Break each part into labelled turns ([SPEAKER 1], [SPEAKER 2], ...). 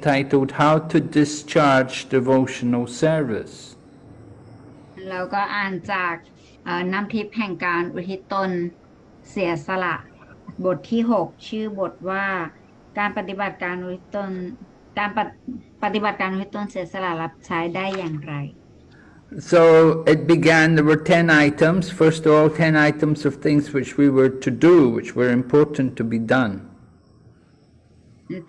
[SPEAKER 1] entitled How to Discharge Devotional Service.
[SPEAKER 2] เราก็อ่านจากเอ่อน้ำทิพย์แห่งการอุทิศตนเสียสละ บทที่ 6 ชื่อบทว่า การปฏิบัติการอุทิศตนการปฏิปฏิบัติการอุทิศตนเสียสละรับใช้ได้อย่างไร
[SPEAKER 1] So it began, there were 10 items. First of all, 10 items of things which we were to do, which were important to be done.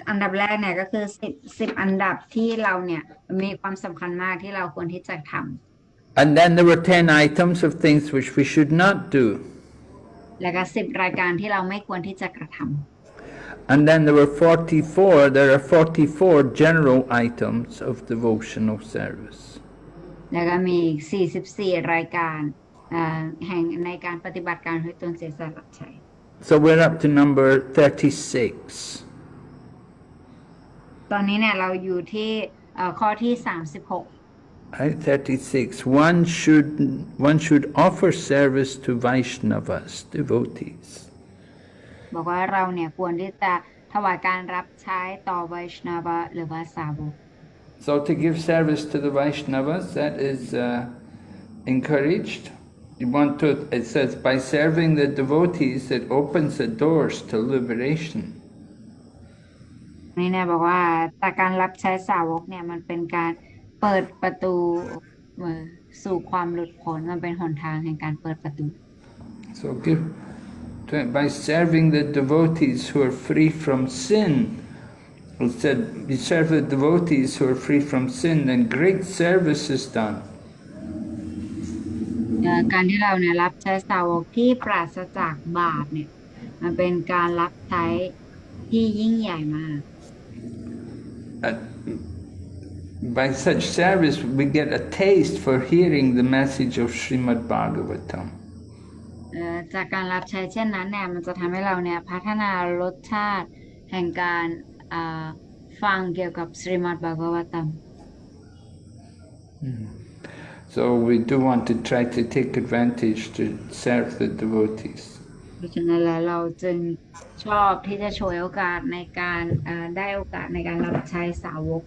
[SPEAKER 2] อันดับแรกเนี่ยก็คือสิบสิบอันดับที่เราเนี่ยมีความสำคัญมากที่เราควรที่จะทำ
[SPEAKER 1] And then there were 10 items of things which we should not do.
[SPEAKER 2] แล้วก็สิบรายการที่เราไม่ควรที่จะกระทำ
[SPEAKER 1] And then there were 44, there are 44 general items of devotional service.
[SPEAKER 2] แล้วก็มีอีก44 รายการเอ่อแห่งในการปฏิบัติการให้ตนเสียสละรับใช้
[SPEAKER 1] So we're up to number 36.
[SPEAKER 2] ตอนนี้เนี่ยเราอยู่ที่เอ่อข้อที่ 36
[SPEAKER 1] Right, 36. One should, one should offer service to Vaishnavas, devotees.
[SPEAKER 2] บอกว่าเราเนี่ยควรที่จะถวายการรับใช้ต่อไวชนาวะหรือว่าสาวก
[SPEAKER 1] So to give service to the Vaishnavas, that is uh, encouraged. You want to, it says, by serving the devotees, it opens the doors to liberation.
[SPEAKER 2] นี่เนี่ยบอกว่าจากการรับใช้สาวกเนี่ยมันเป็นการเปิดประตูเอ่อสู่ความหลุดพ้นมันเป็นหนทางแห่งการเปิดประตู
[SPEAKER 1] So give, to, by serving the devotees who are free from sin, it said, you serve the devotees who are free from sin, then great service is done.
[SPEAKER 2] เอ่อการที่เราเนี่ยรับใช้สาวกที่ปราศจากบาปเนี่ยมันเป็นการรับใช้ที่ยิ่งใหญ่มาก
[SPEAKER 1] Uh, by such service, we get a taste for hearing the message of Srimad Bhagavatam.
[SPEAKER 2] เอ่อจากการรับใช้เช่นนั้นเนี่ยมันจะทำให้เราเนี่ยพัฒนารสชาติแห่งการอ่าฟังเกี่ยวกับสริมัตบากวตัม
[SPEAKER 1] So we do want to try to take advantage to serve the devotees.
[SPEAKER 2] เพราะฉะนั้นแล้วเราจึง ชอบที่จะฉวยโอกาสในการได้โอกาสในการรับใช้สาวก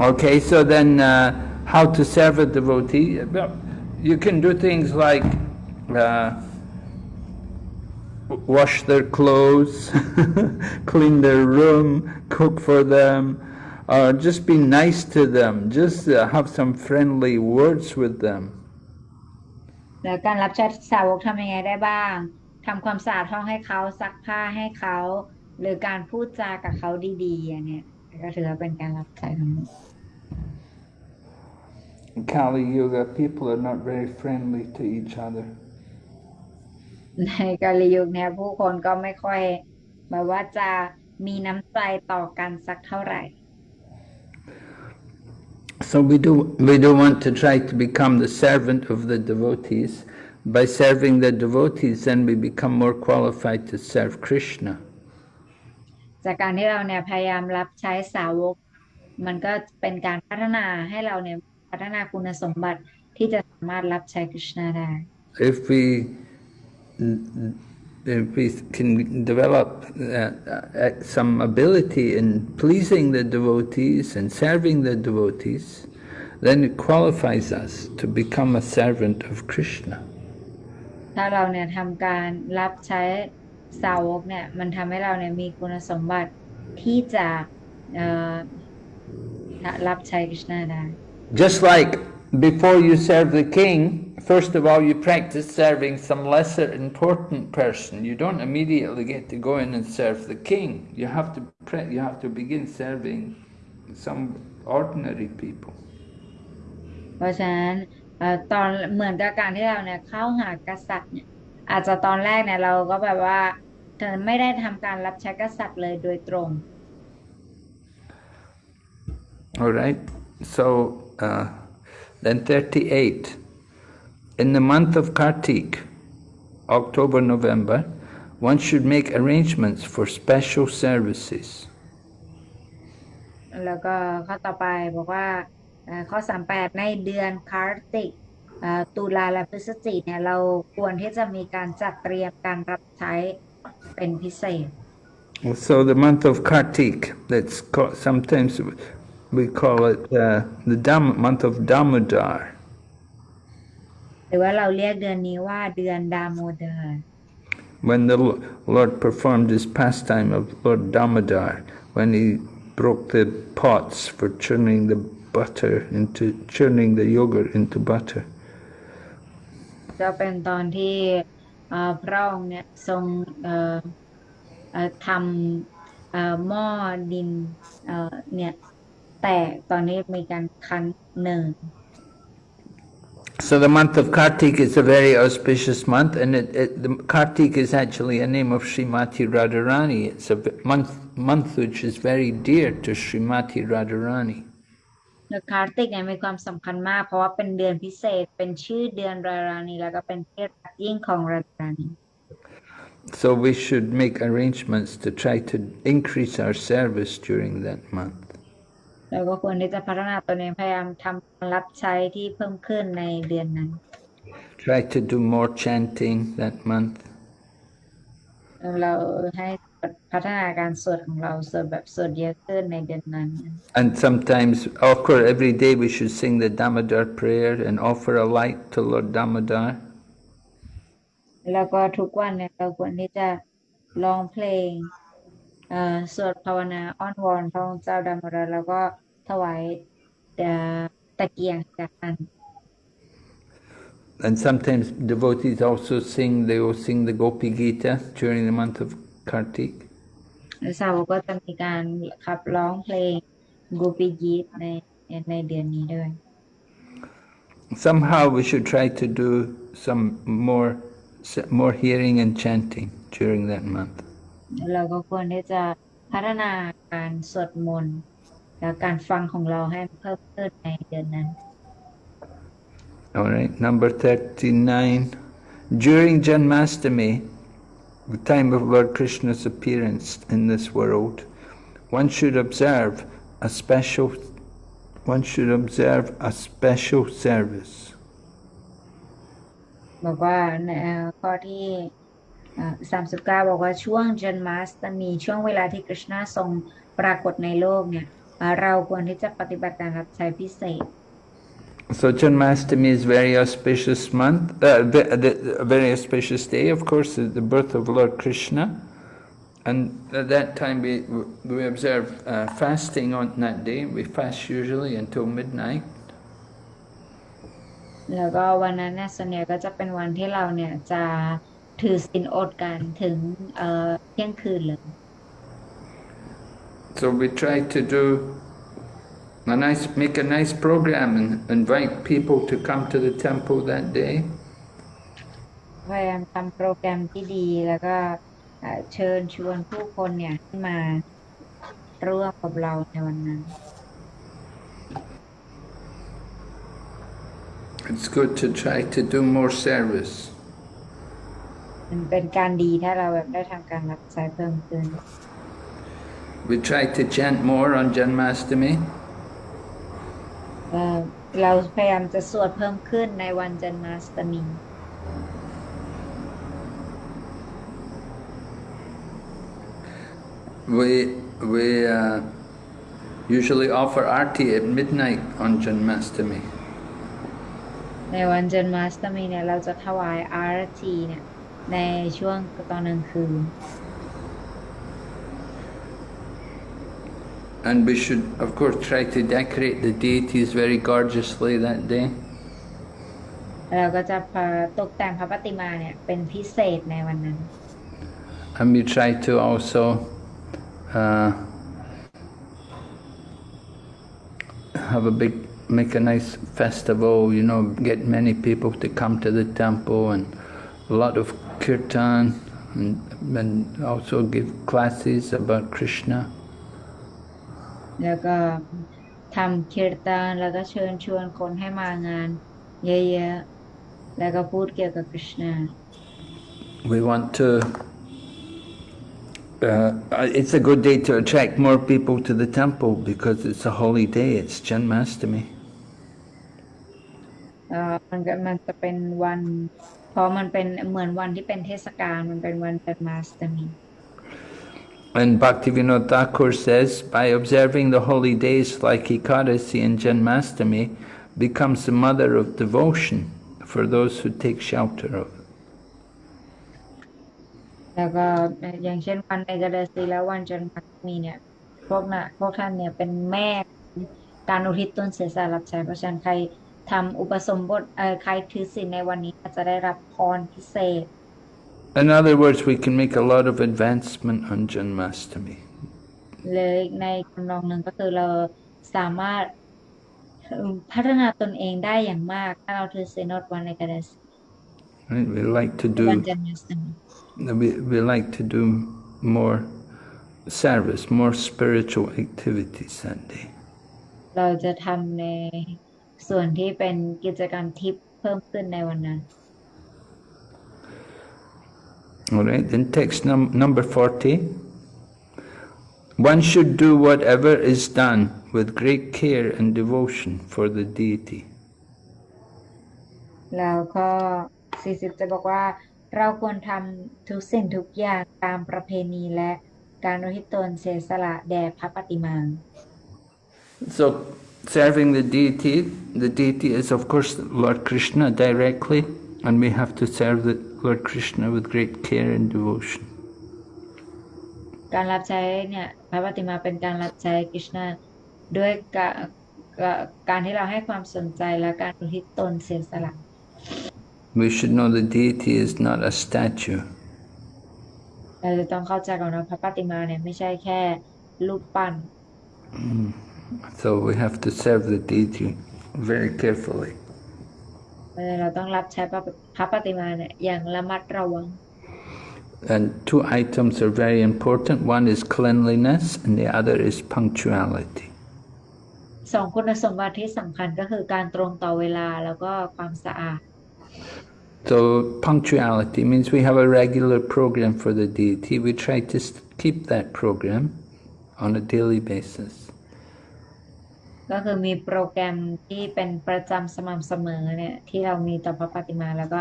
[SPEAKER 1] Okay, so then uh, how to serve a devotee? Well, you can do things like uh, wash their clothes, clean their room, cook for them, or just be nice to them, just uh, have some friendly words with them.
[SPEAKER 2] แล้วการรับใช้สาวกทำยังไงได้บ้างทำความสะอาดห้องให้เขาซักผ้าให้เขาหรือการพูดจากับเขาดีๆอย่างเนี้ยก็ถือว่าเป็นการรับใช้ทั้งหมด
[SPEAKER 1] In Kali Yuga, people are not very friendly to each other.
[SPEAKER 2] ในกาลยุคเนี่ยผู้คนก็ไม่ค่อยแบบว่าจะมีน้ำใจต่อกันสักเท่าไหร่
[SPEAKER 1] So we do, we do want to try to become the servant of the devotees. By serving the devotees, then we become more qualified to serve Krishna.
[SPEAKER 2] จากการที่เราเนี่ยพยายามรับใช้สาวก มันก็เป็นการพัฒนาให้เราเนี่ยพัฒนาคุณสมบัติที่จะสามารถรับใช้คริชนาได้
[SPEAKER 1] If we, if we can develop uh, uh, some ability in pleasing the devotees and serving the devotees, then it qualifies us to become a servant of Krishna.
[SPEAKER 2] ถ้าเราเนี่ยทำการรับใช้สาวกเนี่ยมันทำให้เราเนี่ยมีคุณสมบัติที่จะเอ่อรับใช้คริชนาได้
[SPEAKER 1] Just like before you serve the king, first of all you practice serving some lesser important person. You don't immediately get to go in and serve the king. You have to pre- you have to begin serving some ordinary people.
[SPEAKER 2] เพราะฉะนั้นเอ่อตอนเหมือนกับการที่เราเนี่ยเข้าหากษัตริย์เนี่ยอาจจะตอนแรกเนี่ยเราก็แบบว่าเธอไม่ได้ทำการรับใช้กษัตริย์เลยโดยตรง
[SPEAKER 1] All right. So uh, then 38. In the month of Kartik, October, November, one should make arrangements for special services.
[SPEAKER 2] แล้วก็ข้อต่อไปบอกว่าเอ่อข้อสามแปดในเดือนคาร์ติก เอ่อตุลาและพฤศจิกเนี่ยเราควรที่จะมีการจัดเตรียมการรับใช้เป็นพิเศษ
[SPEAKER 1] So the month of Kartik, that's called, sometimes we call it uh, the Dam, month of Damodar.
[SPEAKER 2] หรือว่าเราเรียกเดือนนี้ว่าเดือนดาโมเดอร์
[SPEAKER 1] When the Lo- Lord performed his pastime of Lord Damodar, when he broke the pots for churning the butter into churning the yogurt into butter.
[SPEAKER 2] จะเป็นตอนที่เอ่อพระองค์เนี่ยทรงเอ่อเอ่อทำเอ่อหม้อดินเอ่อเนี่ยแตกตอนนี้มีการคั้นเนย
[SPEAKER 1] So the month of Kartik is a very auspicious month, and it, it, the Kartik is actually a name of Srimati Radharani. It's a v- month month which is very dear to Srimati Radharani.
[SPEAKER 2] เดือนคาร์ติกเนี่ยมีความสำคัญมาก เพราะว่าเป็นเดือนพิเศษ เป็นชื่อเดือนรารานีแล้วก็เป็นที่รักยิ่งของรารานี
[SPEAKER 1] So we should make arrangements to try to increase our service during that month.
[SPEAKER 2] เราก็ควรที่จะพัฒนาตัวเองพยายามทำการรับใช้ที่เพิ่มขึ้นในเดือนนั้น
[SPEAKER 1] Try to do more chanting that month.
[SPEAKER 2] เราให้พัฒนาการสวดของเราสวดแบบสวดเยอะขึ้นในเดือนนั้น
[SPEAKER 1] And sometimes, of course, every day we should sing the Damodar prayer and offer a light to Lord Damodar.
[SPEAKER 2] แล้วก็ทุกวันเนี่ยเราควรที่จะร้องเพลงเอ่อสวดภาวนาอ้อนวอนพระองค์เจ้าดามราแล้วก็ ถวายเอ่อตะเกียงจากกัน
[SPEAKER 1] And sometimes devotees also sing, they will sing the Gopi Gita during the month of Kartik.
[SPEAKER 2] และสาวกก็จะมีการขับร้องเพลงกูปิยีตในในเดือนนี้ด้วย
[SPEAKER 1] Somehow we should try to do some more, more hearing and chanting during that month.
[SPEAKER 2] เราก็ควรที่จะพัฒนาการสวดมนต์ และการฟังของเราให้เพิ่มขึ้นในเดือนนั้น
[SPEAKER 1] All right, number 39. During Janmastami, the time of Lord Krishna's appearance in this world, one should observe a special one should observe a special service.
[SPEAKER 2] บอกว่าในเอ่อข้อที่สามสิบเก้า39บอกว่าช่วงจันมาสตมีช่วงเวลาที่กฤษณะทรงปรากฏในโลกเนี่ย เอ่อเราควรที่จะปฏิบัติการรับใช้พิเศษ
[SPEAKER 1] So Janmastami is very auspicious month, uh, the, the, a very auspicious day, of course, the the birth of Lord Krishna. And at that time we, we observe uh, fasting on that day. We fast usually until midnight.
[SPEAKER 2] แล้วก็วันนั้นเนี่ยส่วนใหญ่ก็จะเป็นวันที่เราเนี่ยจะถือศีลอดกันถึงเอ่อเที่ยงคืนเลย
[SPEAKER 1] So we try to do a nice, make a nice program and invite people to come to the temple that day.
[SPEAKER 2] พยายามทำโปรแกรมที่ดีแล้วก็เอ่อเชิญชวนผู้คนเนี่ยให้มาร่วมกับเราในวันนั้น
[SPEAKER 1] It's good to try to do more service.
[SPEAKER 2] มันเป็นการดีถ้าเราแบบได้ทำการรับใช้เพิ่มขึ้น
[SPEAKER 1] We try to chant more on Janmastami.
[SPEAKER 2] เอ่อเราพยายามจะสวดเพิ่มขึ้นในวันจันมาสตมี
[SPEAKER 1] We, we uh, usually offer arti at midnight on Janmastami.
[SPEAKER 2] ในวันจันมาสตมีเนี่ยเราจะถวายอารตีเนี่ยในช่วงตอนกลางคืน
[SPEAKER 1] And we should, of course, try to decorate the deities very gorgeously that day.
[SPEAKER 2] เราก็จะพาตกแต่งพระปฏิมาเนี่ยเป็นพิเศษในวันนั้น
[SPEAKER 1] And we try to also uh, have a big, make a nice festival, you know, get many people to come to the temple and a lot of kirtan and, and also give classes about Krishna.
[SPEAKER 2] แล้วก็ทำคีรตานแล้วก็เชิญชวนคนให้มางาน เยอะๆแล้วก็พูดเกี่ยวกับคริชนา
[SPEAKER 1] We want to, uh, it's a good day to attract more people to the temple because it's a holy day, it's Janmastami.
[SPEAKER 2] เอ่อมันก็มันจะเป็นวันเพราะมันเป็นเหมือนวันที่เป็นเทศกาลมันเป็นวันจันมาสตมี
[SPEAKER 1] And Bhaktivinoda Thakur says, by observing the holy days like Ekadasi and Janmastami, becomes the mother of devotion for those who take shelter of it. In other words, we can make a lot of advancement on Janmastami.
[SPEAKER 2] เลยในคำนองหนึ่งก็คือเราสามารถพัฒนาตนเองได้อย่างมาก ถ้าเราถือศีลอดวันเอกดาสี
[SPEAKER 1] Right? We like to
[SPEAKER 2] วัน
[SPEAKER 1] do
[SPEAKER 2] จันทร์มี
[SPEAKER 1] we, we like to do more service, more spiritual activities that day.
[SPEAKER 2] เราจะทำในส่วนที่เป็นกิจกรรมทิพย์เพิ่มขึ้นในวันนั้น
[SPEAKER 1] All right, then text num number 40. One should do whatever is done with great care and devotion for the deity.
[SPEAKER 2] แล้วก็40จะบอกว่า เราควรทำทุกสิ่งทุกอย่างตามประเพณีและการอุทิศตนเสียสละแด่พระปฏิมา
[SPEAKER 1] So, serving the deity, the deity is of course Lord Krishna directly, and we have to serve the Lord Krishna with great care and devotion.
[SPEAKER 2] การรับใช้เนี่ยพระปฏิมาเป็นการรับใช้กฤษณะด้วยกะกะการที่เราให้ความสนใจและการอุทิศตนเสียสละ
[SPEAKER 1] We should know the deity is not a statue.
[SPEAKER 2] เราจะต้องเข้าใจก่อนว่าพระปฏิมาเนี่ยไม่ใช่แค่รูปปั้น
[SPEAKER 1] So we have to serve the deity very carefully.
[SPEAKER 2] เราต้องรับใช้พระพระปฏิมาเนี่ยอย่างระมัดระวัง
[SPEAKER 1] And two items are very important. One is cleanliness and the other is punctuality.
[SPEAKER 2] สองคุณสมบัติที่สำคัญก็คือการตรงต่อเวลาแล้วก็ความสะอาด
[SPEAKER 1] So punctuality means we have a regular program for the deity. We try to s- keep that program on a daily basis.
[SPEAKER 2] ก็คือมีโปรแกรมที่เป็นประจำสม่ำเสมอเนี่ยที่เรามีต่อพระปฏิมาแล้วก็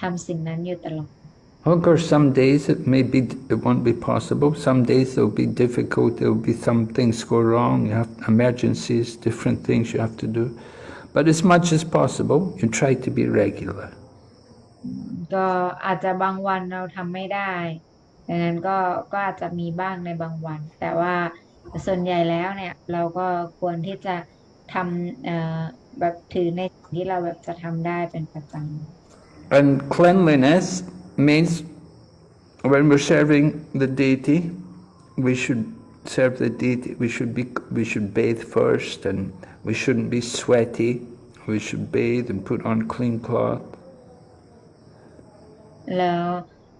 [SPEAKER 2] ทำสิ่งนั้นอยู่ตลอด
[SPEAKER 1] Of course, some days it may be it won't be possible. Some days there'll be difficult. There'll be some things go wrong. You have emergencies, different things you have to do. But as much as possible, you try to be regular.
[SPEAKER 2] ก็อาจจะบางวันเราทำไม่ได้ดังนั้นก็ก็อาจจะมีบ้างในบางวัน แต่ว่า ส่วนใหญ่แล้วเนี่ย เราก็ควรที่จะทำเอ่อแบบถือในสิ่งที่เราแบบจะทำได้เป็นประจำ
[SPEAKER 1] And cleanliness means when we're serving the deity, we should serve the deity. We should be we should bathe first, and we shouldn't be sweaty. We should bathe and put on clean cloth.
[SPEAKER 2] แล้ว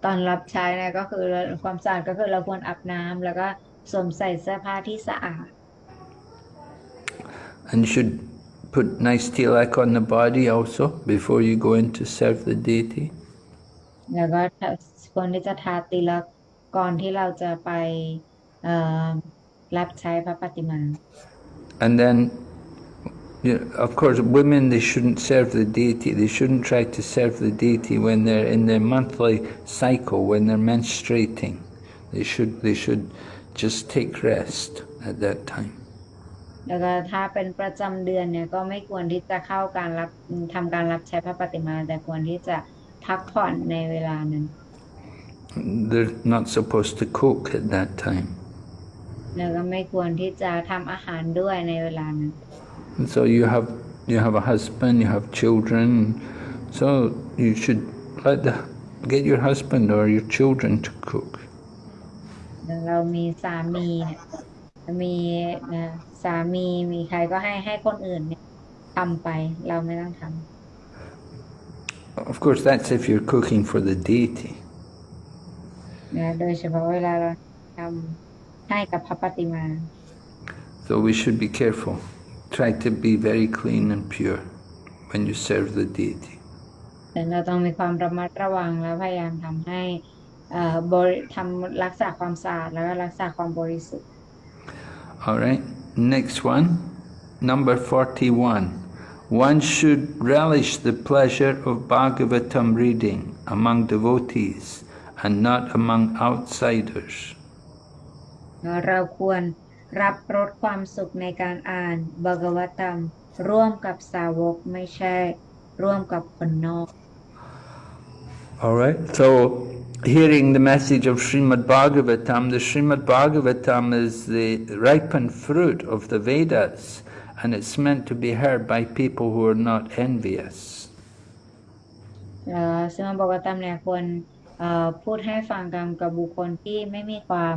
[SPEAKER 2] ตอนรับใช้เนี่ยก็คือความสะอาดก็คือเราควรอาบน้ำแล้วก็ สวมใส่เสื้อผ้าที่สะอาด
[SPEAKER 1] And you should put nice tilak on the body also before you go in to serve the deity.
[SPEAKER 2] แล้วก็ควรที่จะทาติลักษณ์ก่อนที่เราจะไปเอ่อรับใช้พระปฏิมา
[SPEAKER 1] And then, you know, of course, women, they shouldn't serve the deity. They shouldn't try to serve the deity when they're in their monthly cycle, when they're menstruating. They should, they should just take rest at that time.
[SPEAKER 2] แล้วก็ถ้าเป็นประจำเดือนเนี่ยก็ไม่ควรที่จะเข้าการรับทำการรับใช้พระปฏิมา แต่ควรที่จะพักผ่อนในเวลานั้น
[SPEAKER 1] They're not supposed to cook at that time.
[SPEAKER 2] แล้วก็ไม่ควรที่จะทำอาหารด้วยในเวลานั้น
[SPEAKER 1] And so you have, you have a husband, you have children, so you should let the, get your husband or your children to cook.
[SPEAKER 2] แล้วเรามีสามีเนี่ยมีนะสามีมีใครก็ให้ให้คนอื่นเนี่ยทำไปเราไม่ต้องทำ
[SPEAKER 1] Of course, that's if you're cooking for the deity.
[SPEAKER 2] นะโดยเฉพาะเวลาเราทำให้กับพระปฏิมา
[SPEAKER 1] So we should be careful. Try to be very clean and pure when you serve the deity.
[SPEAKER 2] แต่เราต้องมีความระมัดระวังแล้วพยายามทำให้เอ่อ บริทำรักษาความสะอาดแล้วก็รักษาความบริสุทธิ์
[SPEAKER 1] All right, next one, number 41. one should relish the pleasure of Bhagavatam reading among devotees and not among outsiders.
[SPEAKER 2] เราควรรับรสความสุขในการอ่านบากวตามร่วมกับสาวกไม่ใช่ ร่วมกับคนนอก
[SPEAKER 1] Alright, so hearing the message of Srimad Bhagavatam, the Srimad Bhagavatam is the ripened fruit of the Vedas and it's meant to be heard by people who are not envious.
[SPEAKER 2] เอ่อซึ่งบากวตามเนี่ยควรเอ่อพูดให้ฟังกันกับบุคคลที่ไม่มีความ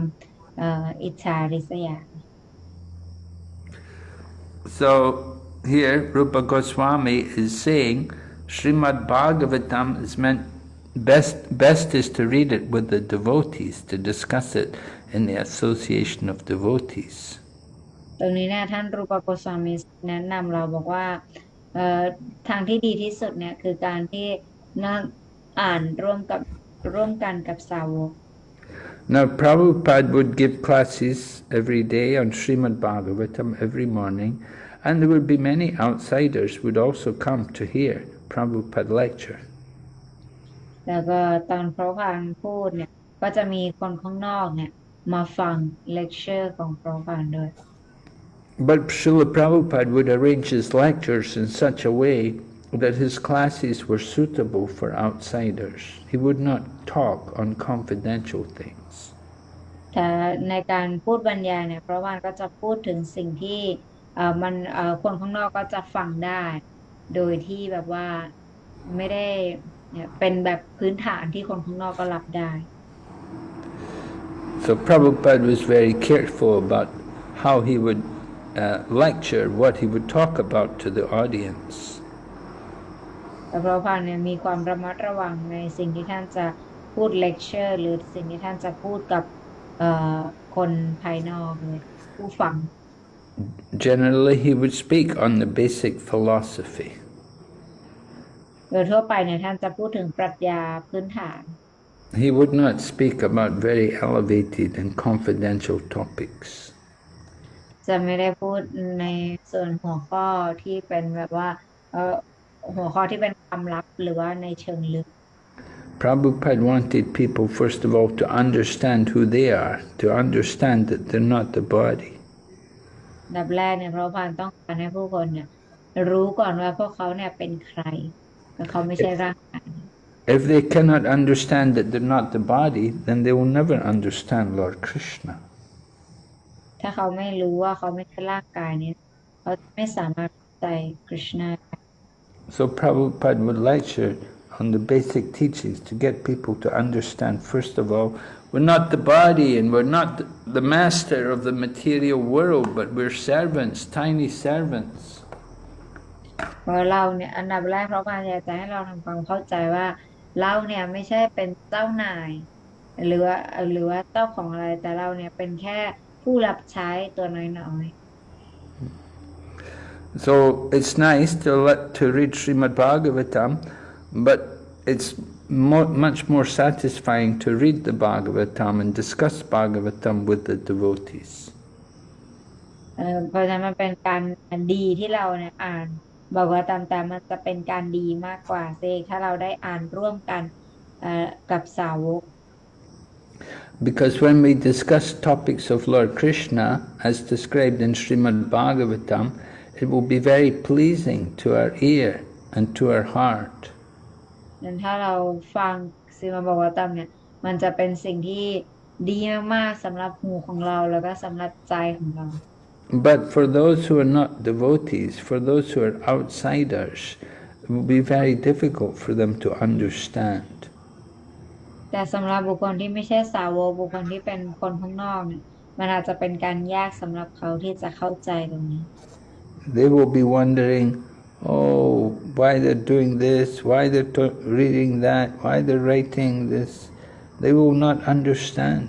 [SPEAKER 2] เอ่ออิจฉาริษยา
[SPEAKER 1] So here Rupa Goswami is saying Srimad Bhagavatam is meant best best is to read it with the devotees, to discuss it in the association of devotees.
[SPEAKER 2] ตรงนี้เนี่ยท่านรูปโกสวามีแนะนำเราบอกว่าเอ่อทางที่ดีที่สุดเนี่ยคือการที่นั่งอ่านร่วมกับร่วมกันกับสาวก
[SPEAKER 1] Now Prabhupada would give classes every day on Srimad Bhagavatam every morning and there would be many outsiders would also come to hear Prabhupada lecture.
[SPEAKER 2] แล้วก็ตอนพระพานพูดเนี่ย ก็จะมีคนข้างนอกเนี่ยมาฟังเลคเชอร์ของพระพานด้วย
[SPEAKER 1] But Srila Prabhupada would arrange his lectures in such a way that his classes were suitable for outsiders. He would not talk on confidential things.
[SPEAKER 2] แต่ในการพูดบรรยายเนี่ยพระพานก็จะพูดถึงสิ่งที่เอ่อมันเอ่อคนข้างนอกก็จะฟังได้ โดยที่แบบว่าไม่ได้ เนี่ยเป็นแบบพื้นฐานที่คนข้างนอกก็รับได้
[SPEAKER 1] So Prabhupada was very careful about how he would uh, lecture, what he would talk about to the audience.
[SPEAKER 2] แต่พระพานเนี่ยมีความระมัดระวังในสิ่งที่ท่านจะพูดเลคเชอร์หรือสิ่งที่ท่านจะพูดกับเอ่อคนภายนอกเลยผู้ฟัง
[SPEAKER 1] Generally, he would speak on the basic philosophy.
[SPEAKER 2] โดยทั่วไปเนี่ยท่านจะพูดถึงปรัชญาพื้นฐาน
[SPEAKER 1] He would not speak about very elevated and confidential topics.
[SPEAKER 2] จะไม่ได้พูดในส่วนหัวข้อที่เป็นแบบว่าเอ่อหัวข้อที่เป็นความลับหรือว่าในเชิงลึก
[SPEAKER 1] Prabhupada wanted people, first of all, to understand who they are, to understand that they're not the body.
[SPEAKER 2] อันดับแรกเนี่ยพระพานต้องการให้ผู้คนเนี่ยรู้ก่อนว่าพวกเขาเนี่ยเป็นใคร และเขาไม่ใช่ร่างกาย
[SPEAKER 1] If they cannot understand that they're not the body, then they will never understand Lord Krishna.
[SPEAKER 2] ถ้าเขาไม่รู้ว่าเขาไม่ใช่ร่างกายเนี่ยเขาไม่สามารถเข้าใจคริชนาได้
[SPEAKER 1] So Prabhupada would lecture on the basic teachings to get people to understand, first of all, we're not the body and we're not the master of the material world, but we're servants, tiny servants.
[SPEAKER 2] เพราะเราเนี่ยอันดับแรกพระพานอยากจะให้เราทำความเข้าใจว่าเราเนี่ยไม่ใช่เป็นเจ้านาย หรือว่าหรือว่าเจ้าของอะไรแต่เราเนี่ยเป็นแค่ผู้รับใช้ตัวน้อย ๆ
[SPEAKER 1] So it's nice to let to read Srimad Bhagavatam, but it's mo much more satisfying to read the Bhagavatam and discuss Bhagavatam with the devotees.
[SPEAKER 2] เอ่อเพราะฉะนั้นมันเป็นการดีที่เราเนี่ยอ่าน บอกว่าตามแต่มันจะเป็นการดีมากกว่าเซถ้าเราได้อ่านร่วมกันเอ่อกับสาวก
[SPEAKER 1] Because when we discuss topics of Lord Krishna, as described in Srimad Bhagavatam, it will be very pleasing to our ear and to our heart.
[SPEAKER 2] นั้นถ้าเราฟังซีมาบอกว่าตามเนี่ยมันจะเป็นสิ่งที่ดีมากๆสำหรับหูของเราแล้วก็สำหรับใจของเรา
[SPEAKER 1] But for those who are not devotees, for those who are outsiders, it will be very difficult for them to understand.
[SPEAKER 2] แต่สำหรับบุคคลที่ไม่ใช่สาวกบุคคลที่เป็นคนข้างนอกเนี่ยมันอาจจะเป็นการยากสำหรับเขาที่จะเข้าใจตรงนี้
[SPEAKER 1] They will be wondering, oh, why they're doing this, why they're to- reading that, why they're writing this. They will not understand.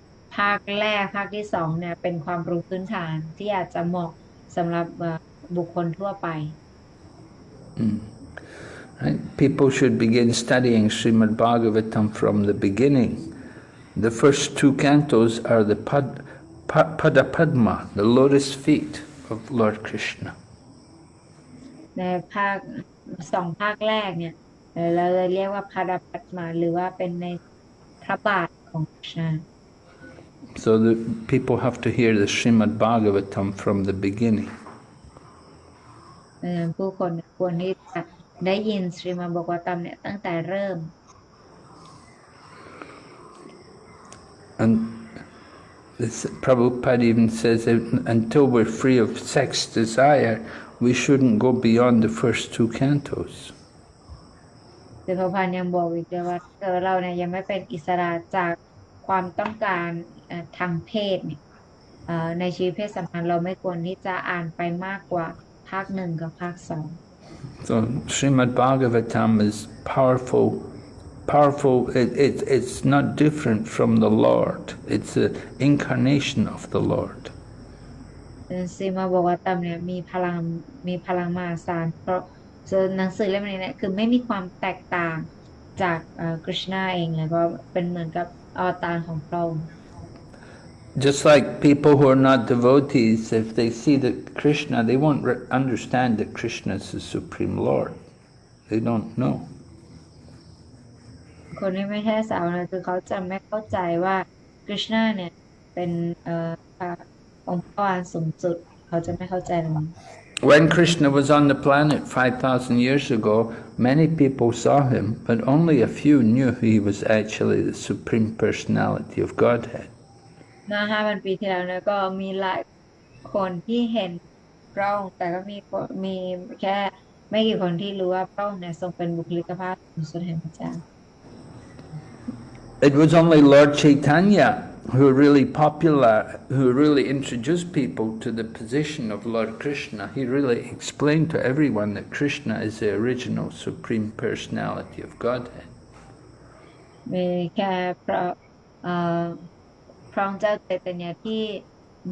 [SPEAKER 2] ภาคแรกภาคที่สองเนี่ยเป็นความรู้พื้นฐานที่อาจจะเหมาะสำหรับเอ่อบุคคลทั่วไป
[SPEAKER 1] Right? People should begin studying Srimad Bhagavatam from the beginning. The first two cantos are the Pad, Pa, Padapadma, the lotus feet of Lord Krishna.
[SPEAKER 2] ในภาคสองภาคแรกเนี่ยเอ่อเราเลยเรียกว่าพาดาปัตมาหรือว่าเป็นในพระบาทของคริชนา
[SPEAKER 1] So the people have to hear the Srimad Bhagavatam from the beginning.
[SPEAKER 2] ดังนั้นผู้คนควรที่จะได้ยินสรีมาบอกว่าตัมเนี่ยตั้งแต่เริ่ม
[SPEAKER 1] And this, Prabhupada even says that until we're free of sex desire, we shouldn't go beyond the first two cantos.
[SPEAKER 2] คือพระพันธ์ยังบอกอีกด้วยว่าเออเราเนี่ยยังไม่เป็นอิสระจากความต้องการเอ่อ ทางเพศเนี่ยเอ่อในชีวิตเพศสัมพันธ์เราไม่ควรที่จะอ่านไปมากกว่าภาคหนึ่งกับภาคสอง
[SPEAKER 1] So Srimad Bhagavatam is powerful, powerful. It, it, it's not different from the Lord. It's an incarnation of the Lord.
[SPEAKER 2] ซีมาบอกว่าตัมเนี่ยมีพลังมีพลังมหาศาลเพราะส่วนหนังสือเล่มนี้เนี่ยคือไม่มีความแตกต่างจากคริชนาเองเลยก็เป็นเหมือนกับอวตารของพระองค์
[SPEAKER 1] Just like people who are not devotees, if they see that Krishna, they won't re- understand that Krishna is the Supreme Lord. They don't know.
[SPEAKER 2] คนที่ไม่ใช่สาวนะคือเขาจะไม่เข้าใจว่าคริชนาเนี่ยเป็นเอ่อพระองค์พระวานสูงสุด เขาจะไม่เข้าใจตรงนี้
[SPEAKER 1] When Krishna was on the planet 5,000 years ago, many people saw him, but only a few knew he was actually the Supreme Personality of Godhead.
[SPEAKER 2] เมื่อห้าพันปีที่แล้วเนี่ยก็มีหลายคนที่เห็นพระองค์แต่ก็มีคนมีแค่ไม่กี่คนที่รู้ว่าพระองค์เนี่ยทรงเป็นบุคลิกภาพสูงสุดแห่งพระเจ้า
[SPEAKER 1] It was only Lord Chaitanya who really popular, who really introduced people to the position of Lord Krishna. He really explained to everyone that Krishna is the original Supreme Personality of Godhead.
[SPEAKER 2] มีแค่พระเอ่อ พระองค์เจ้าเจตเนียที่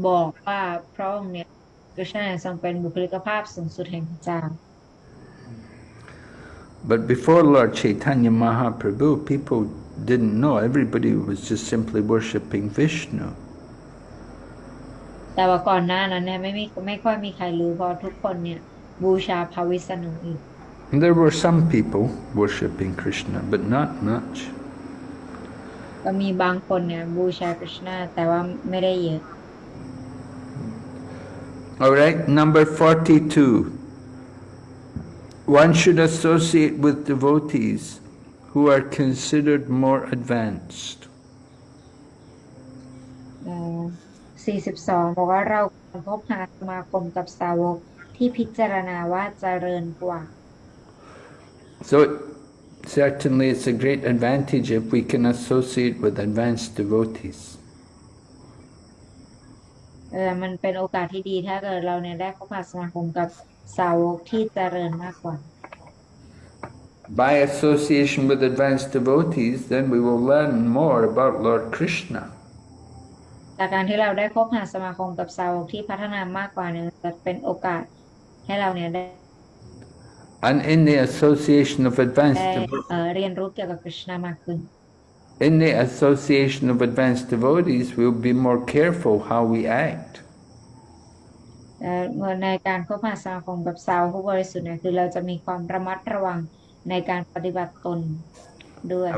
[SPEAKER 2] บอกว่าพระองค์เนี่ยคริชนาทรงเป็นบุคลิกภาพสูงสุดแห่งพระเจ้า
[SPEAKER 1] But before Lord Chaitanya Mahaprabhu, people didn't know. Everybody was just simply worshipping Vishnu.
[SPEAKER 2] แต่ว่าก่อนหน้านั้นเนี่ยไม่มีไม่ค่อยมีใครรู้เพราะทุกคนเนี่ยบูชาพระวิษณุอยู่
[SPEAKER 1] And there were some people worshipping Krishna, but not much.
[SPEAKER 2] ก็มีบางคนเนี่ย บูชาคริชนาแต่ว่าไม่ได้เยอะ
[SPEAKER 1] All right, number 42. One should associate with devotees who are considered more advanced.
[SPEAKER 2] 42บอกว่าเราควรพบหาสมาคมกับสาวกที่พิจารณาว่าเจริญกว่า
[SPEAKER 1] So certainly it's a great advantage if we can associate with advanced devotees.
[SPEAKER 2] เออมันเป็นโอกาสที่ดีถ้าเกิดเราเนี่ยได้เข้ามาสมาคมกับสาวกที่เจริญมากกว่า
[SPEAKER 1] By association with advanced devotees, then we will learn more about Lord Krishna.
[SPEAKER 2] จากการที่เราได้คบหาสมาคมกับสาวกที่พัฒนามากกว่าเนี่ยจะเป็นโอกาสให้เราเนี่ยได้
[SPEAKER 1] And in the association of advanced
[SPEAKER 2] ได้
[SPEAKER 1] devotees,
[SPEAKER 2] เอ่อเรียนรู้เกี่ยวกับคริชนามากขึ้น
[SPEAKER 1] in the association of advanced devotees, we'll be more careful how we act.
[SPEAKER 2] เอ่อเมื่อในการคบหาสมาคมกับสาวกผู้บริสุทธิ์เนี่ยคือเราจะมีความระมัดระวังในการปฏิบัติตนด้วย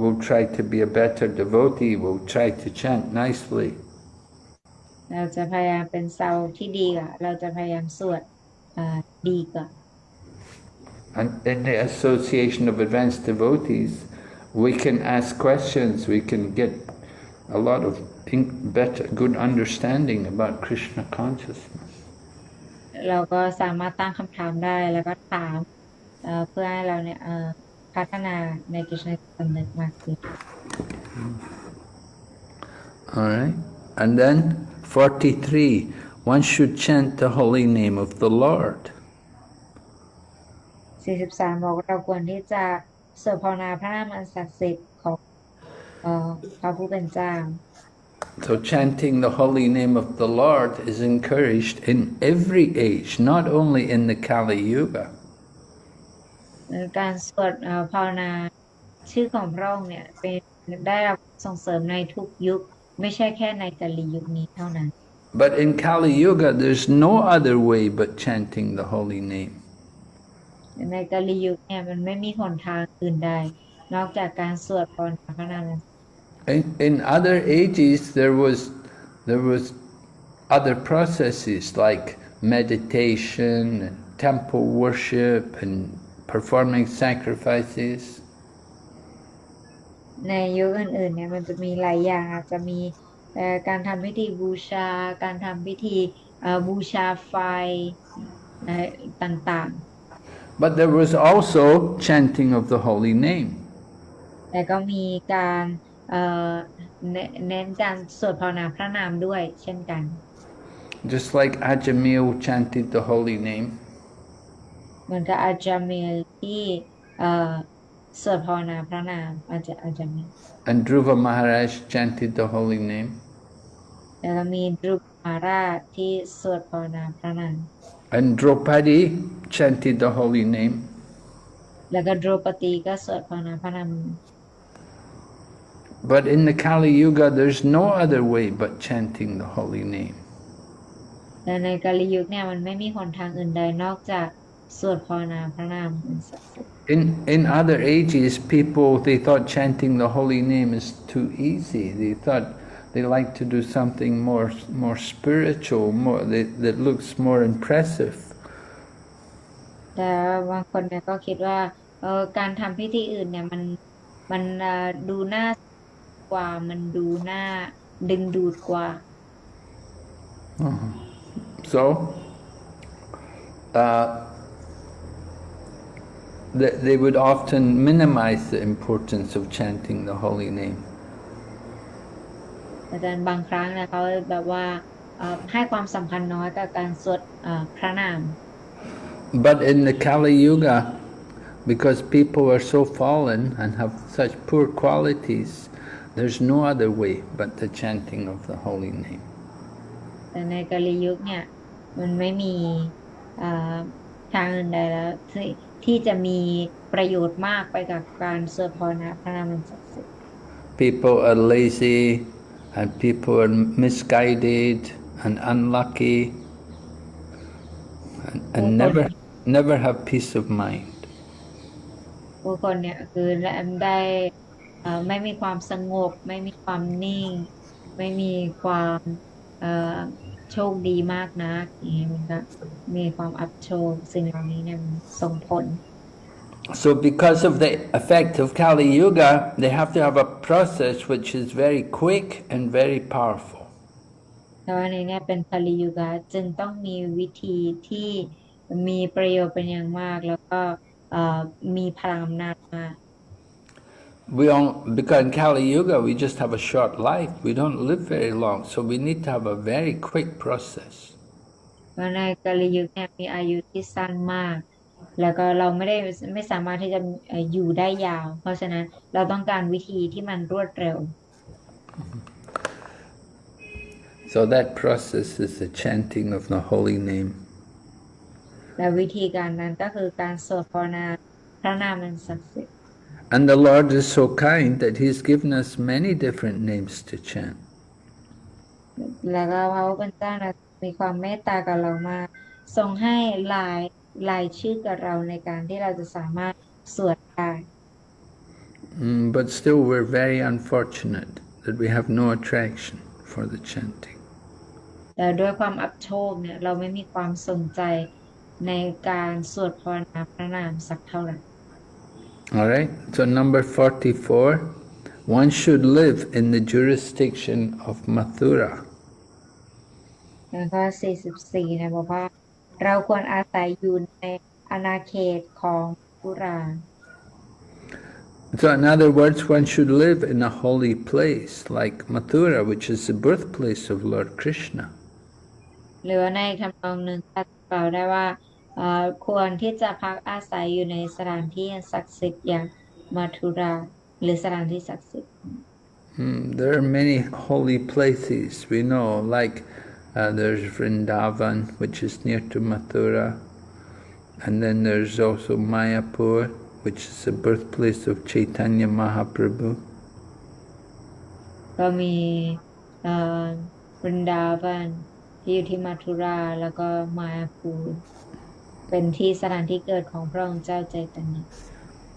[SPEAKER 1] We'll try to be a better devotee. We'll try to chant nicely.
[SPEAKER 2] เราจะพยายามเป็นสาวกที่ดีกว่าเราจะพยายามสวดเอ่อดีกว่า
[SPEAKER 1] And in the association of advanced devotees, we can ask questions. We can get a lot of in- better, good understanding about Krishna consciousness.
[SPEAKER 2] เราก็สามารถตั้งคำถามได้แล้วก็ถามเอ่อเพื่อให้เราเนี่ยเอ่อพัฒนาในกิจสำนึกมากขึ้น
[SPEAKER 1] All right. And then 43. one should chant the holy name of the Lord.
[SPEAKER 2] 43บอกเราควรที่จะสวดภาวนาพระนามอันศักดิ์สิทธิ์ของเอ่อพระผู้เป็นเจ้า
[SPEAKER 1] So chanting the holy name of the Lord is encouraged in every age, not only in the Kali Yuga.
[SPEAKER 2] การสวดเอ่อภาวนาชื่อของพระองค์เนี่ยเป็นได้รับส่งเสริมในทุกยุค ไม่ใช่แค่ในกาลียุคนี้เท่านั้น
[SPEAKER 1] But in Kali Yuga, there's no other way but chanting the holy name.
[SPEAKER 2] ในกาลียุคเนี่ยมันไม่มีหนทางอื่นใด นอกจากการสวดภาวนาพระนาม
[SPEAKER 1] In, in other ages, there was there was other processes like meditation and temple worship and performing sacrifices.
[SPEAKER 2] ในยุคอื่นๆเนี่ยมันจะมีหลายอย่างอาจจะมีเอ่อการทำพิธีบูชา การทำพิธีเอ่อบูชาไฟเอ่อต่าง
[SPEAKER 1] But there was also chanting of the holy name.
[SPEAKER 2] ๆ แต่ก็มีการเอ่อเนเน้นการสวดภาวนาพระนามด้วยเช่นกัน
[SPEAKER 1] Just like Ajamil chanted the holy name,
[SPEAKER 2] เหมือนกับอาจารย์เมลที่เอ่อสวดภาวนาพระนามอาจจะอาจารย์เมล
[SPEAKER 1] and Dhruva Maharaj chanted the holy name,
[SPEAKER 2] แล้วก็มีดรุปมาราชที่สวดภาวนาพระนาม
[SPEAKER 1] and Draupadi chanted the holy name.
[SPEAKER 2] แล้วก็ดรปตีก็สวดภาวนาพระนาม
[SPEAKER 1] But in the Kali Yuga, there's no other way but chanting the holy name.
[SPEAKER 2] แต่ในกาลียุคเนี่ยมันไม่มีหนทางอื่นใดนอกจากสวดภาวนาพระนามอันศักดิ์สิทธิ์
[SPEAKER 1] In in other ages, people they thought chanting the holy name is too easy. They thought they like to do something more more spiritual, more that, that looks more impressive.
[SPEAKER 2] แต่บางคนเนี่ยก็คิดว่าเออการทำพิธีอื่นเนี่ยมันมันเอ่อดูน่ากว่ามันดูน่าดึงดูดกว่า
[SPEAKER 1] So, uh, they, they would often minimize the importance of chanting the holy name.
[SPEAKER 2] อาจารย์บางครั้งเนี่ยเขาแบบว่าเอ่อให้ความสำคัญน้อยกับการสวดเอ่อพระนาม
[SPEAKER 1] But in the Kali Yuga, because people are so fallen and have such poor qualities, there's no other way but the chanting of the holy name.
[SPEAKER 2] แต่ในกาลียุคเนี่ยมันไม่มีเอ่อทางอื่นใดแล้วที่ที่จะมีประโยชน์มากไปกับการสวดภาวนาพระนามอันศักดิ์สิทธิ์
[SPEAKER 1] People are lazy and people are misguided and unlucky and, and never, never have peace of mind.
[SPEAKER 2] ผู้คนเนี่ยคือได้เอ่อไม่มีความสงบ ไม่มีความนิ่ง ไม่มีความเอ่อโชคดีมากนักอย่างเงี้ยมันก็มีความอับโชคสิ่งเหล่านี้เนี่ยมันส่งผล
[SPEAKER 1] So because of the effect of Kali Yuga, they have to have a process which is very quick and very powerful.
[SPEAKER 2] แต่ว่าในเนี้ยเป็นคาลิยุกะจึงต้องมีวิธีที่มีประโยชน์เป็นอย่างมาก แล้วก็เอ่อมีพลังอำนาจมาก
[SPEAKER 1] We all, because in Kali Yuga we just have a short life, we don't live very long, so we need to have a very quick process.
[SPEAKER 2] เพราะในกาลิยุคเนี่ยมีอายุที่สั้นมาก แล้วก็เราไม่ได้ไม่สามารถที่จะเอ่ออยู่ได้ยาว เพราะฉะนั้นเราต้องการวิธีที่มันรวดเร็ว
[SPEAKER 1] So that process is the chanting of the holy name.
[SPEAKER 2] และวิธีการนั้นก็คือการสวดภาวนาพระนามอันศักดิ์สิทธิ์
[SPEAKER 1] And the Lord is so kind that He's given us many different names to chant.
[SPEAKER 2] แล้วก็พระผู้เป็นเจ้านะมีความเมตตากับเรามากทรงให้หลาย หลายชื่อกับเราในการที่เราจะสามารถสวดได้
[SPEAKER 1] Mm, but still, we're very unfortunate that we have no attraction for the chanting.
[SPEAKER 2] แต่ด้วยความอับโชคเนี่ยเราไม่มีความสนใจในการสวดภาวนาพระนามสักเท่าไหร่
[SPEAKER 1] All right, so number 44 one should live in the jurisdiction of Mathura.
[SPEAKER 2] แล้วก็44เนี่ยบอกว่า เราควรอาศัยอยู่ในอาณาเขตของปุรา
[SPEAKER 1] So, in other words, one should live in a holy place like Mathura, which is the birthplace of Lord Krishna.
[SPEAKER 2] หรือว่าในทำนองหนึ่งก็กล่าวได้ว่าเอ่อควรที่จะพักอาศัยอยู่ในสถานที่ศักดิ์สิทธิ์อย่างมัทุราหรือสถานที่ศักดิ์สิทธิ์
[SPEAKER 1] Hmm, there are many holy places we know, like uh, there's Vrindavan, which is near to Mathura, and then there's also Mayapur, which is the birthplace of Chaitanya Mahaprabhu.
[SPEAKER 2] ก็มีเอ่อวรินดาวันที่อยู่ที่มัทุรา แล้วก็มายาพูรเป็นที่สถานที่เกิดของพระองค์เจ้าใจตันย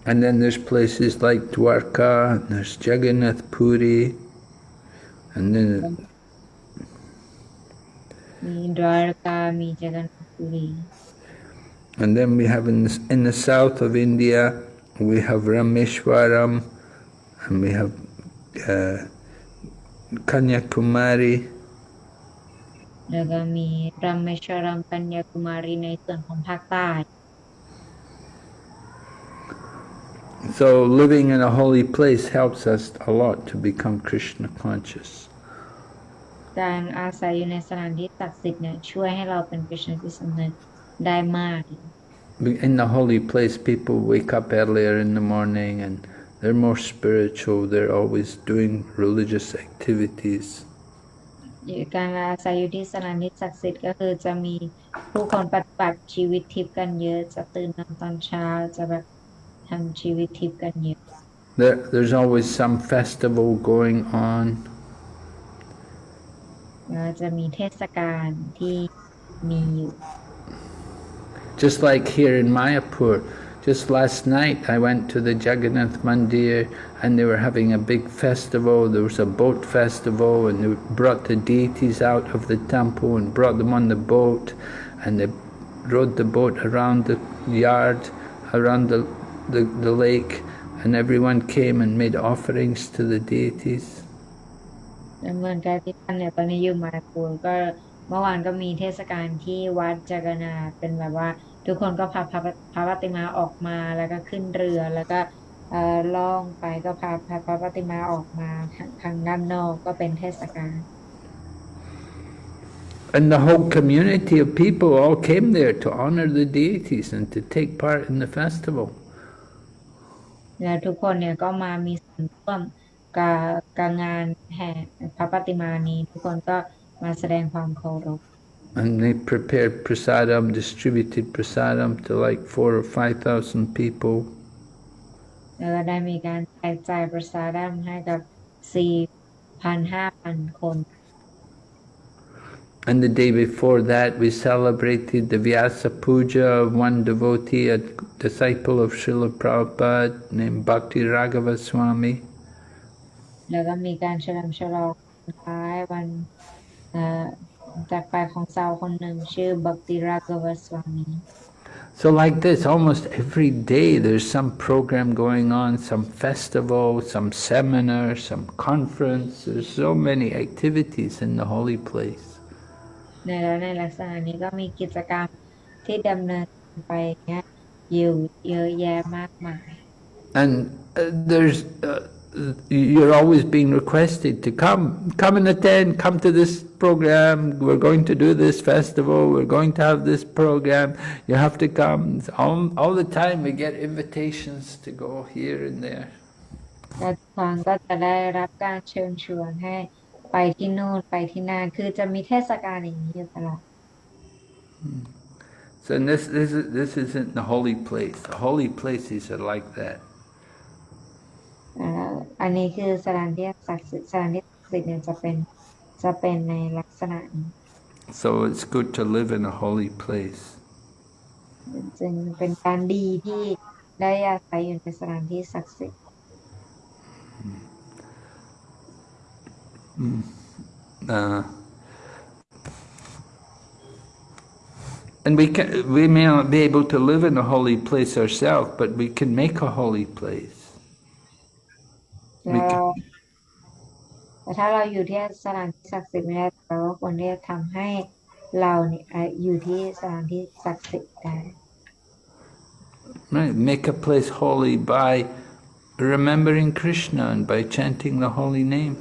[SPEAKER 1] And then there's places like Dwarka, and there's Jagannath Puri, and then and then we have in, the, in the south of India, we have Rameshwaram, and we have uh, Kanyakumari. So living in a holy place helps us a lot to become Krishna conscious.
[SPEAKER 2] การอาศัยอยู่ในสถานที่ศักดิ์สิทธิ์เนี่ยช่วยให้เราเป็นกฤษณที่สำนึกได้มาก
[SPEAKER 1] In the holy place, people wake up earlier in the morning and they're more spiritual. They're always doing religious activities.
[SPEAKER 2] การอาศัยอยู่ที่สถานที่ศักดิ์สิทธิ์ก็คือจะมีผู้คนปฏิบัติชีวิตทิพย์กันเยอะ จะตื่นนอนตอนเช้าจะแบบทำชีวิตทิพย์กันเยอะ
[SPEAKER 1] There, there's always some festival going on.
[SPEAKER 2] แล้วจะมีเทศกาลที่มีอยู่
[SPEAKER 1] Just like here in Mayapur, just last night I went to the Jagannath Mandir and they were having a big festival. There was a boat festival and they brought the deities out of the temple and brought them on the boat and they rode the boat around the yard, around the, the, the lake and everyone came and made offerings to the deities.
[SPEAKER 2] แล้วเหมือนกับที่ท่านเนี่ยตอนนี้อยู่มาปูรก็เมื่อวานก็มีเทศกาลที่วัดจักรนาเป็นแบบว่า ทุกคนก็พาพระพระปฏิมาออกมาแล้วก็ขึ้นเรือแล้วก็เอ่อล่องไปก็พาพาพระปฏิมาออกมาทางด้านนอกก็เป็นเทศกาล
[SPEAKER 1] And the whole community of people all came there to honor the deities and to take part in the festival.
[SPEAKER 2] แล้วทุกคนเนี่ยก็มามีส่วนร่วม กับกับงานแห่พระปฏิมานี้ ทุกคนก็มาแสดงความเคารพ
[SPEAKER 1] And they prepared prasadam, distributed prasadam to like four or five thousand people.
[SPEAKER 2] แล้วก็ได้มีการแจกจ่ายประสาดัมให้กับสี่พันห้าพันคน
[SPEAKER 1] And the day before that, we celebrated the Vyasa Puja of one devotee, a disciple of Srila Prabhupada named Bhakti Raghava Swami.
[SPEAKER 2] แล้วก็มีการเฉลิมฉลองวันคล้ายวันเอ่อจากไปของสาวคนหนึ่งชื่อบักติรากวสวามี
[SPEAKER 1] So like this, almost every day there's some program going on, some festival, some seminar, some conference. There's so many activities in the holy place.
[SPEAKER 2] ในแล้วในลักษณะนี้ก็มีกิจกรรมที่ดำเนินไปเนี่ยอยู่เยอะแยะมากมาย
[SPEAKER 1] And uh, there's, uh, you're always being requested to come, come and attend, come to this program, we're going to do this festival, we're going to have this program, you have to come. It's All, all the time we get invitations to go here and there.
[SPEAKER 2] และทุกครั้งก็จะได้รับการเชิญชวนให้ไปที่นู่นไปที่นั่นคือจะมีเทศกาลอย่างนี้อยู่ตลอด
[SPEAKER 1] So and this, this, is, this isn't the holy place. The holy places are like that.
[SPEAKER 2] อ่าอันนี้คือสถานที่ศักดิ์สิทธิ์สถานที่ศักดิ์สิทธิ์เนี่ยจะเป็นจะเป็นในลักษณะนี้
[SPEAKER 1] So it's good to live in a holy place.
[SPEAKER 2] จึงเป็นการดีที่ได้อาศัยอยู่ในสถานที่ศักดิ์สิทธิ์
[SPEAKER 1] Uh, and we can, we may not be able to live in a holy place ourselves, but we can make a holy place.
[SPEAKER 2] แล้วเราแต่ถ้าเราอยู่ที่สถานที่ศักดิ์สิทธิ์ไม่ได้เราก็ควรที่จะทำให้เราเนี่ยอะอยู่ที่สถานที่ศักดิ์สิทธิ์ได้
[SPEAKER 1] Right, make a place holy by remembering Krishna and by chanting the holy name.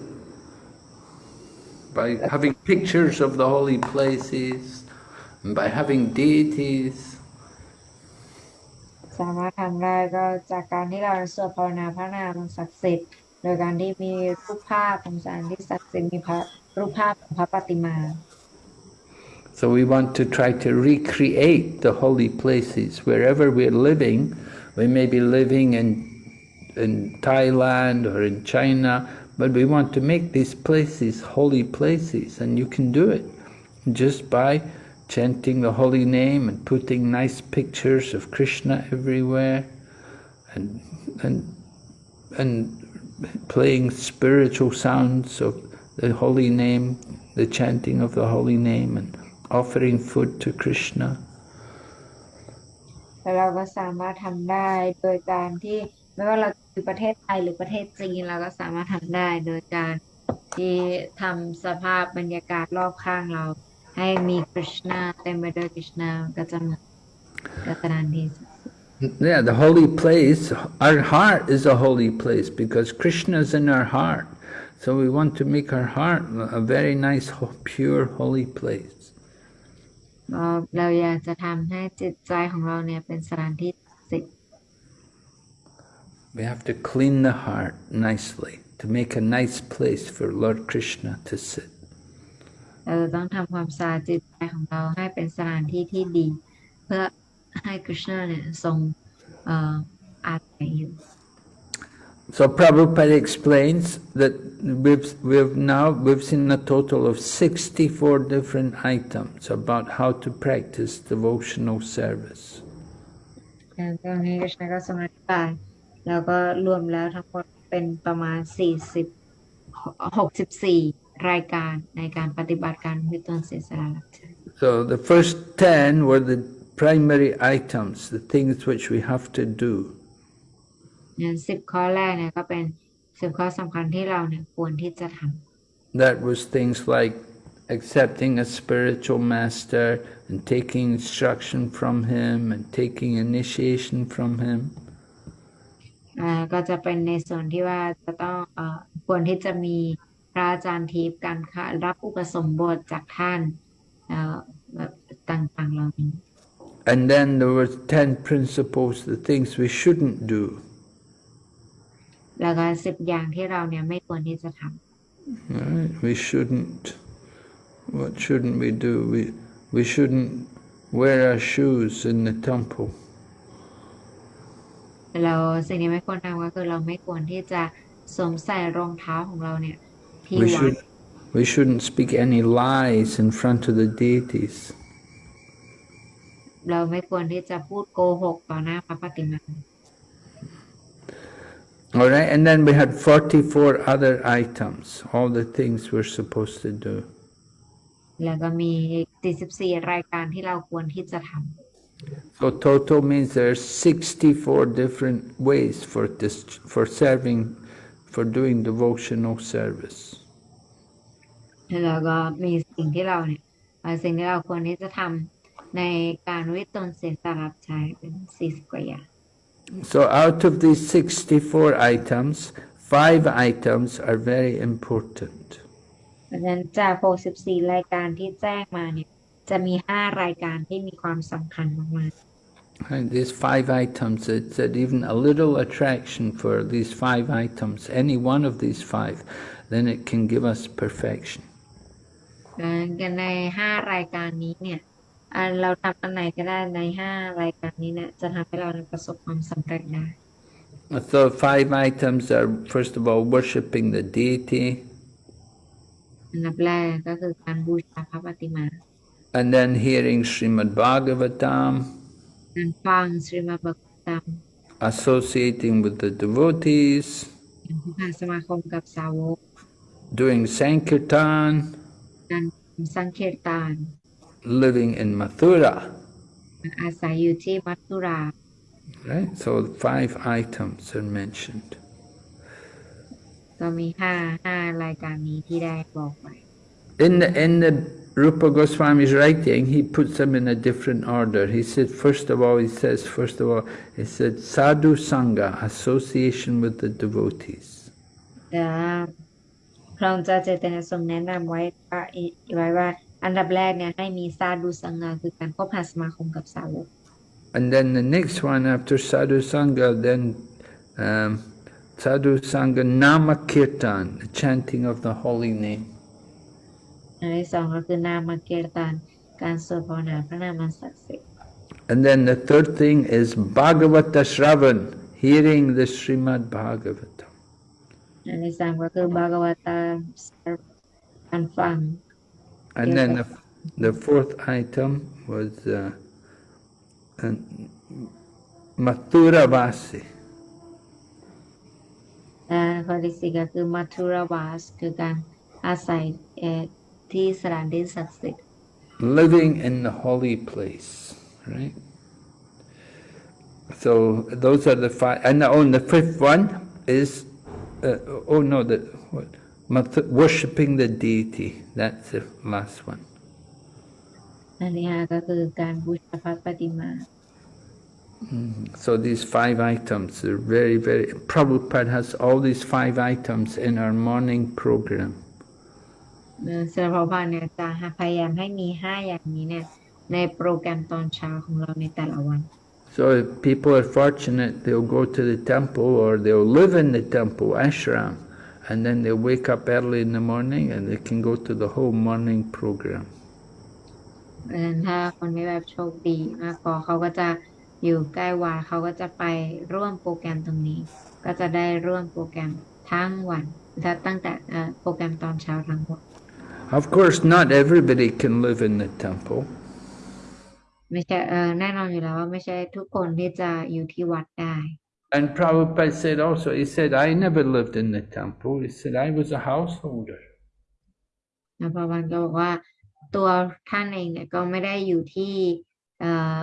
[SPEAKER 1] By having pictures of the holy places. and by having deities,
[SPEAKER 2] สามารถทำได้ก็จากการที่เราสวดภาวนาพระนามศักดิ์สิทธิ์ โดยการที่มีรูปภาพของสถานที่ศักดิ์สิทธิ์มีพระรูปภาพของพระปฏิมา
[SPEAKER 1] So we want to try to recreate the holy places wherever we're living. We may be living in in Thailand or in China, but we want to make these places holy places, and you can do it just by chanting the holy name and putting nice pictures of Krishna everywhere, and and and playing spiritual sounds of the holy name, the chanting of the holy name, and offering food to Krishna.
[SPEAKER 2] แล้วเราก็สามารถทำได้โดยการที่ไม่ว่าเราอยู่ประเทศไทยหรือประเทศจีนเราก็สามารถทำได้โดยการที่ทำสภาพบรรยากาศรอบข้างเรา ให้มีคริชนาเต็มไปด้วยคริชนาก็จะเหมือนกับสถานที่
[SPEAKER 1] Yeah, the holy place, our heart is a holy place because Krishna is in our heart. So we want to make our heart a very nice, ho- pure, holy place.
[SPEAKER 2] เราเราอยากจะทำให้จิตใจของเราเนี่ยเป็นสถานที่ศักดิ์สิทธิ์
[SPEAKER 1] We have to clean the heart nicely to make a nice place for Lord Krishna to sit.
[SPEAKER 2] เราจะต้องทำความสะอาดจิตใจของเราให้เป็นสถานที่ที่ดี เพื่อ ให้คริชนาเนี่ยทรงเอ่ออาศัยอยู่
[SPEAKER 1] So Prabhupada explains that we've, we've now we've seen a total of 64 different items about how to practice devotional service.
[SPEAKER 2] แล้วตรงนี้คริชนาก็ทรงอธิบายแล้วก็รวมแล้วทั้งหมดเป็นประมาณ 40 64 รายการในการปฏิบัติการวิตนเสียสละรับใช้
[SPEAKER 1] So the first 10 were the primary items, the things which we have to do.
[SPEAKER 2] งั้นสิบข้อแรกเนี่ยก็เป็นสิบข้อสำคัญที่เราเนี่ยควรที่จะท
[SPEAKER 1] That was things like accepting a spiritual master and taking instruction from him and taking initiation from him. ำ
[SPEAKER 2] อ่าก็จะเป็นในส่วนที่ว่าจะต้องเอ่อควรที่จะมีพระอาจารย์ทิพย์การค่ะรับอุปสมบทจากท่านเอ่อแบบต่างๆเหล่านี้
[SPEAKER 1] And then there were 10 principles, the things we shouldn't do.
[SPEAKER 2] แล้วก็สิบอย่างที่เราเนี่ยไม่ควรที่จะท
[SPEAKER 1] Right? We shouldn't. What shouldn't we do? We we shouldn't wear our shoes in the temple. ำ
[SPEAKER 2] เราสิ่งที่ไม่ควรทำก็คือเราไม่ควรที่จะสวมใส่รองเท้าของเราเนี่ยที่
[SPEAKER 1] We
[SPEAKER 2] วัด
[SPEAKER 1] should we shouldn't speak any lies in front of the deities.
[SPEAKER 2] เราไม่ควรที่จะพูดโกหกต่อหน้าพระปฏิมา
[SPEAKER 1] All right, and then we had 44 other items, all the things we're supposed to do.
[SPEAKER 2] แล้วก็มี44รายการที่เราควรที่จะท
[SPEAKER 1] So total means there's 64 different ways for this, for serving, for doing devotional service. ำ
[SPEAKER 2] แล้วก็มีสิ่งที่เราเนี่ยเอ่อสิ่งที่เราควรที่จะทำ ในการวิตนเสียสละรับใช้เป็น40กว่าอย่าง
[SPEAKER 1] So out of these 64 items, five items are very important.
[SPEAKER 2] เพราะฉะนั้นจาก64รายการที่แจ้งมาเนี่ยจะมี5รายการที่มีความสำคัญมาก
[SPEAKER 1] And these five items, it said even a little attraction for these five items, any one of these five, then it can give us perfection.
[SPEAKER 2] ๆแล้วใน5รายการนี้เนี่ย อ่าเราทำอันไหนก็ได้ใน 5 รายการนี้เนี่ยจะทำให้เราประสบความสำเร็จได้
[SPEAKER 1] So five items are, first of all, worshipping the deity,
[SPEAKER 2] อันดับแรกก็คือการบูชาพระปฏิมา
[SPEAKER 1] and then hearing Srimad Bhagavatam,
[SPEAKER 2] การฟังสรีมบกตาม
[SPEAKER 1] associating with the devotees,
[SPEAKER 2] การผู้พาสมาคมกับสาวก
[SPEAKER 1] doing Sankirtan,
[SPEAKER 2] การสังเกตตาน
[SPEAKER 1] living in Mathura.
[SPEAKER 2] อาศัยอยู่ที่มัทุรา
[SPEAKER 1] Right? So five items are mentioned.
[SPEAKER 2] ก็มีห้าห้ารายการนี้ที่ได้บอกไว้
[SPEAKER 1] In the, in the Rupa Goswami's writing, he puts them in a different order. He said, first of all, he says, first of all, he said, sadhu sangha, association with the devotees.
[SPEAKER 2] แต่ว่าพระองค์เจ้าเจตนาทรงแนะนำไว้ว่าไว้ว่า อันดับแรกเนี่ยให้มีซาดูสังฆะคือการคบหาสมาคมกับสาวก
[SPEAKER 1] And then the next one after Sadhu Sangha, then um, Sadhu Sangha Nama Kirtan, the chanting of the holy name.
[SPEAKER 2] อันที่สองก็คือนามเกียรตานการสวดภาวนาพระนามอันศักดิ์สิทธิ์
[SPEAKER 1] And then the third thing is Bhagavata Shravan, hearing the Srimad Bhagavatam.
[SPEAKER 2] อันที่สามก็คือบากวตาการฟัง
[SPEAKER 1] And
[SPEAKER 2] Yes,
[SPEAKER 1] then
[SPEAKER 2] sir.
[SPEAKER 1] the, the fourth item was uh, uh, Mathura Vasi.
[SPEAKER 2] และข้อที่สี่ก็คือมัทุรวาสคือการอาศัยเอ่อที่สถานที่ศักดิ์สิทธิ์
[SPEAKER 1] living in the holy place, right? So those are the five, and oh, and the fifth one is, uh, oh no, the what, Math- worshipping the deity. That's the last one.
[SPEAKER 2] อันที่ห้าก็คือการบูชาพระปฏิมา
[SPEAKER 1] So these five items are very, very. Prabhupada has all these five items in our morning program.
[SPEAKER 2] เอ่อสำหรับพระพาเนี่ยจะพยายามให้มีห้าอย่างนี้เนี่ยในโปรแกรมตอนเช้าของเราในแต่ละวัน
[SPEAKER 1] So if people are fortunate, they'll go to the temple or they'll live in the temple ashram, And then they'll wake up early in the morning and they can go to the whole morning program.
[SPEAKER 2] เพราะฉะนั้นถ้าคนที่แบบโชคดีมากพอเขาก็จะอยู่ใกล้วัดเขาก็จะไปร่วมโปรแกรมตรงนี้ ก็จะได้ร่วมโปรแกรมทั้งวันถ้าตั้งแต่เอ่อโปรแกรมตอนเช้าทั้งหมด
[SPEAKER 1] Of course, not everybody can live in the temple.
[SPEAKER 2] ไม่ใช่เออแน่นอนอยู่แล้วว่าไม่ใช่ทุกคนที่จะอยู่ที่วัดได้
[SPEAKER 1] And Prabhupada said also, he said, I never lived in the temple. He said, I was a householder.
[SPEAKER 2] นะพระวันก็บอกว่าตัวท่านเองเนี่ยก็ไม่ได้อยู่ที่เอ่อ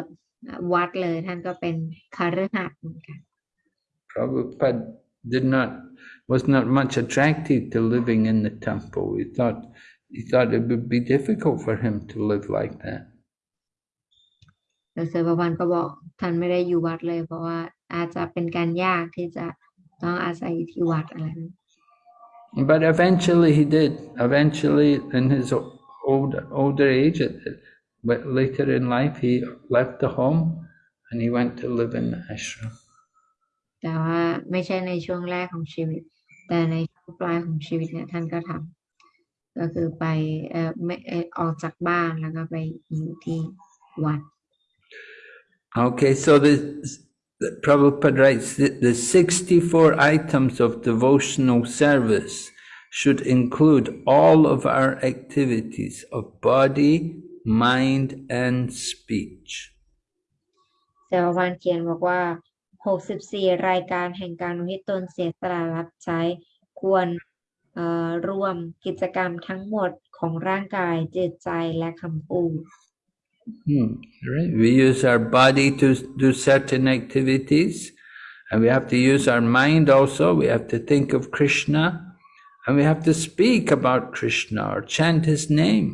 [SPEAKER 2] วัดเลยท่านก็เป็นคฤหัสถ์เหมือนกัน
[SPEAKER 1] Prabhupada did not, was not much attracted to living in the temple. He thought, he thought it would be difficult for him to live like that.
[SPEAKER 2] แต่เสือประวันก็บอกท่านไม่ได้อยู่วัดเลย เพราะว่าอาจจะเป็นการยากที่จะต้องอาศัยอยู่ที่วัดอะไรนั้น
[SPEAKER 1] But eventually he did. Eventually, in his o- old, older age, at- at- but later in life, he left the home and he went to live in the ashram.
[SPEAKER 2] แต่ว่าไม่ใช่ในช่วงแรกของชีวิต แต่ในช่วงปลายของชีวิตเนี่ยท่านก็ทำก็คือไปเอ่อไม่เอ่อออกจากบ้านแล้วก็ไปอยู่ที่วัด
[SPEAKER 1] Okay, so the, the Prabhupada writes that the 64 items of devotional service should include all of our activities of body, mind, and speech.
[SPEAKER 2] เซลวันเขียนบอกว่า 64 รายการแห่งการอุทิศตนเสียสละรับใช้ ควรเอ่อรวมกิจกรรมทั้งหมดของร่างกายจิตใจและคำพูด
[SPEAKER 1] Hmm, right. We use our body to do certain activities, and we have to use our mind also. We have to think of Krishna, and we have to speak about Krishna or chant his name.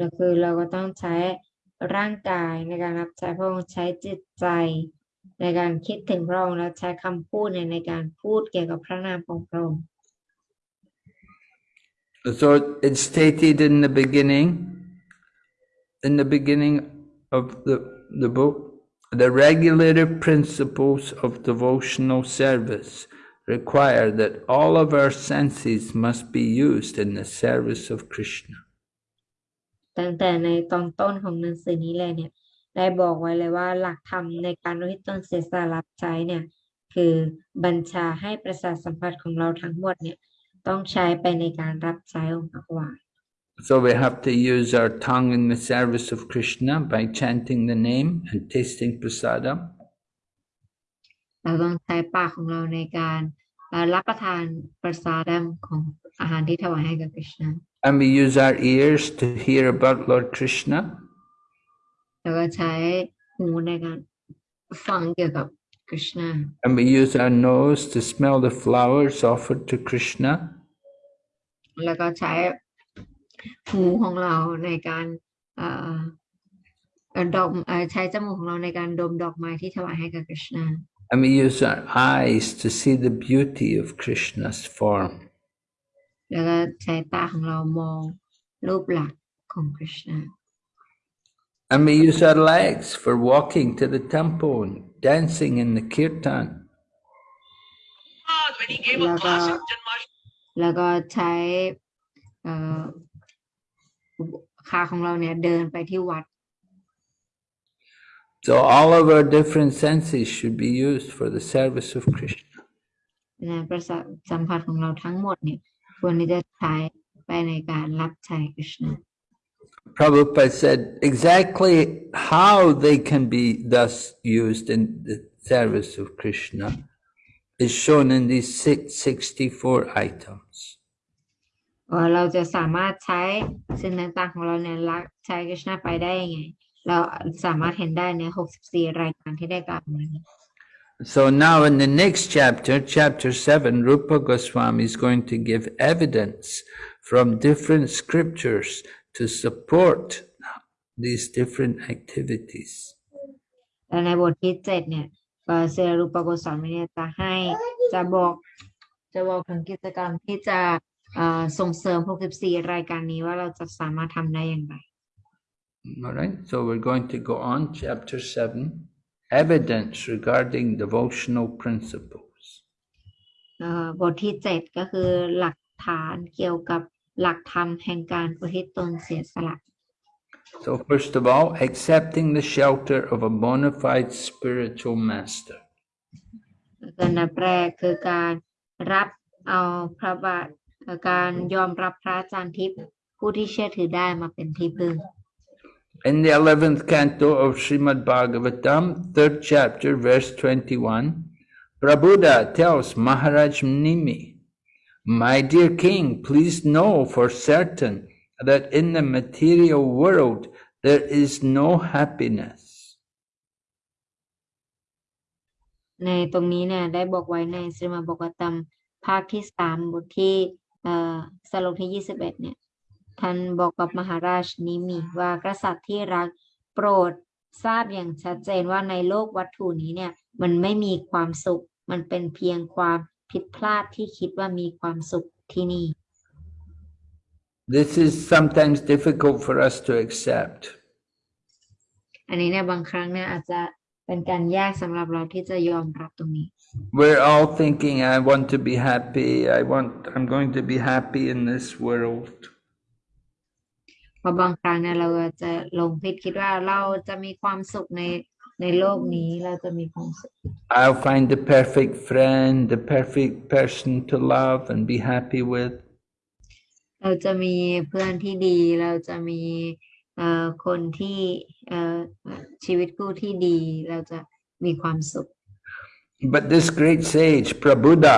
[SPEAKER 2] ก็คือเราก็ต้องใช้ร่างกายในการรับใช้พระองค์ใช้จิตใจ ในการคิดถึงพระองค์และใช้คำพูดในในการพูดเกี่ยวกับพระนามของพระองค์
[SPEAKER 1] So it's stated in the beginning, in the beginning of the, the book, the regulative principles of devotional service require that all of our senses must be used in the service of Krishna.
[SPEAKER 2] ตั้งแต่ในตอนต้นของหนังสือนี้เลยเนี่ย ได้บอกไว้เลยว่าหลักธรรมในการอุทิศตนเสียสละรับใช้เนี่ย คือบัญชาให้ประสาทสัมผัสของเราทั้งหมดเนี่ย ต้องใช้ไปในการรับใช้องค์พระวาน
[SPEAKER 1] So we have to use our tongue in the service of Krishna by chanting the name and tasting prasadam.
[SPEAKER 2] เราต้องใช้ปากของเราในการเอ่อรับประทานประสาดของอาหารที่ถวายให้กับคริชนา
[SPEAKER 1] And we use our ears to hear about Lord Krishna.
[SPEAKER 2] แล้วก็ใช้หูในการฟังเกี่ยวกับคริชนา
[SPEAKER 1] And we use our nose to smell the flowers offered to Krishna.
[SPEAKER 2] แล้วก็ใช้ หูของเราในการเอ่อเอ่อดมเอ่อใช้จมูกของเราในการดมดอกไม้ที่ถวายให้กับคริชนา
[SPEAKER 1] And we use our eyes to see the beauty of Krishna's form.
[SPEAKER 2] แล้วก็ใช้ตาของเรามองรูปหลักของคริชนา
[SPEAKER 1] And we use our legs for walking to the temple and dancing in the kirtan.
[SPEAKER 3] God, when he gave a
[SPEAKER 2] Laga-
[SPEAKER 3] class in Janmashtami,
[SPEAKER 2] แล้วก็ใช้ เอ่อขาของเราเนี่ยเดินไปที่วัด
[SPEAKER 1] So all of our different senses should be used for the service of Krishna.
[SPEAKER 2] นะประสาทสัมผัสของเราทั้งหมดเนี่ยควรที่จะใช้ไปในการรับใช้คริชนา
[SPEAKER 1] Prabhupada said exactly how they can be thus used in the service of Krishna is shown in these six, 64 items.
[SPEAKER 2] ว่าเราจะสามารถใช้สิ่งต่างๆของเราเนี่ยรักใช้คริชนาไปได้ยังไง เราสามารถเห็นได้ใน 64 รายการที่ได้กล่าวมานี้
[SPEAKER 1] So now in the next chapter, chapter 7, Rupa Goswami is going to give evidence from different scriptures to support these different activities.
[SPEAKER 2] และในบทที่เจ็ดเนี่ยเอ่อเซรูปโกสามีเนี่ยจะให้จะบอกจะบอกถึงกิจกรรมที่จะเอ่อ ส่งเสริม 64 รายการนี้ว่าเราจะสามารถทำได้อย่างไร
[SPEAKER 1] All right, so we're going to go on, chapter 7, evidence regarding devotional principles.
[SPEAKER 2] เอ่อบทที่เจ็ดก็คือหลักฐานเกี่ยวกับหลักธรรมแห่งการอุทิศตนเสียสละ
[SPEAKER 1] So, first of all, accepting the shelter of a bona fide spiritual master.
[SPEAKER 2] อันดับแรกคือการรับเอาพระบาท เอ่อการยอมรับพระอาจารย์ทิพย์ผู้ที่เชื่อถือได้มาเป็นที่พึ่ง
[SPEAKER 1] In the 11th canto of Srimad Bhagavatam, third chapter, verse 21, Prabhupada tells Maharaj Nimi, My dear king, please know for certain that in the material world there is no happiness.
[SPEAKER 2] ในตรงนี้เนี่ยได้บอกไว้ในสริมาบอกตัมภาคที่สามบทที่เอ่อ สโลกที่ยี่สิบเอ็ดเนี่ย ท่านบอกกับมหาราชนิมิว่ากษัตริย์ที่รักโปรดทราบอย่างชัดเจนว่าในโลกวัตถุนี้เนี่ย มันไม่มีความสุข มันเป็นเพียงความผิดพลาดที่คิดว่ามีความสุขที่นี่
[SPEAKER 1] This is sometimes difficult for us to accept.
[SPEAKER 2] อันนี้เนี่ยบางครั้งเนี่ยอาจจะเป็นการยากสำหรับเราที่จะยอมรับตรงนี้
[SPEAKER 1] We're all thinking, I want to be happy, I want, I'm going to be happy in this world.
[SPEAKER 2] เพราะบางครั้งเนี่ยเราจะหลงผิดคิดว่าเราจะมีความสุขในในโลกนี้เราจะมีความสุข
[SPEAKER 1] I'll find the perfect friend, the perfect person to love and be happy with.
[SPEAKER 2] เราจะมีเพื่อนที่ดี เราจะมีเอ่อคนที่เอ่อชีวิตคู่ที่ดี เราจะมีความสุข
[SPEAKER 1] But this great sage, Prabhupada,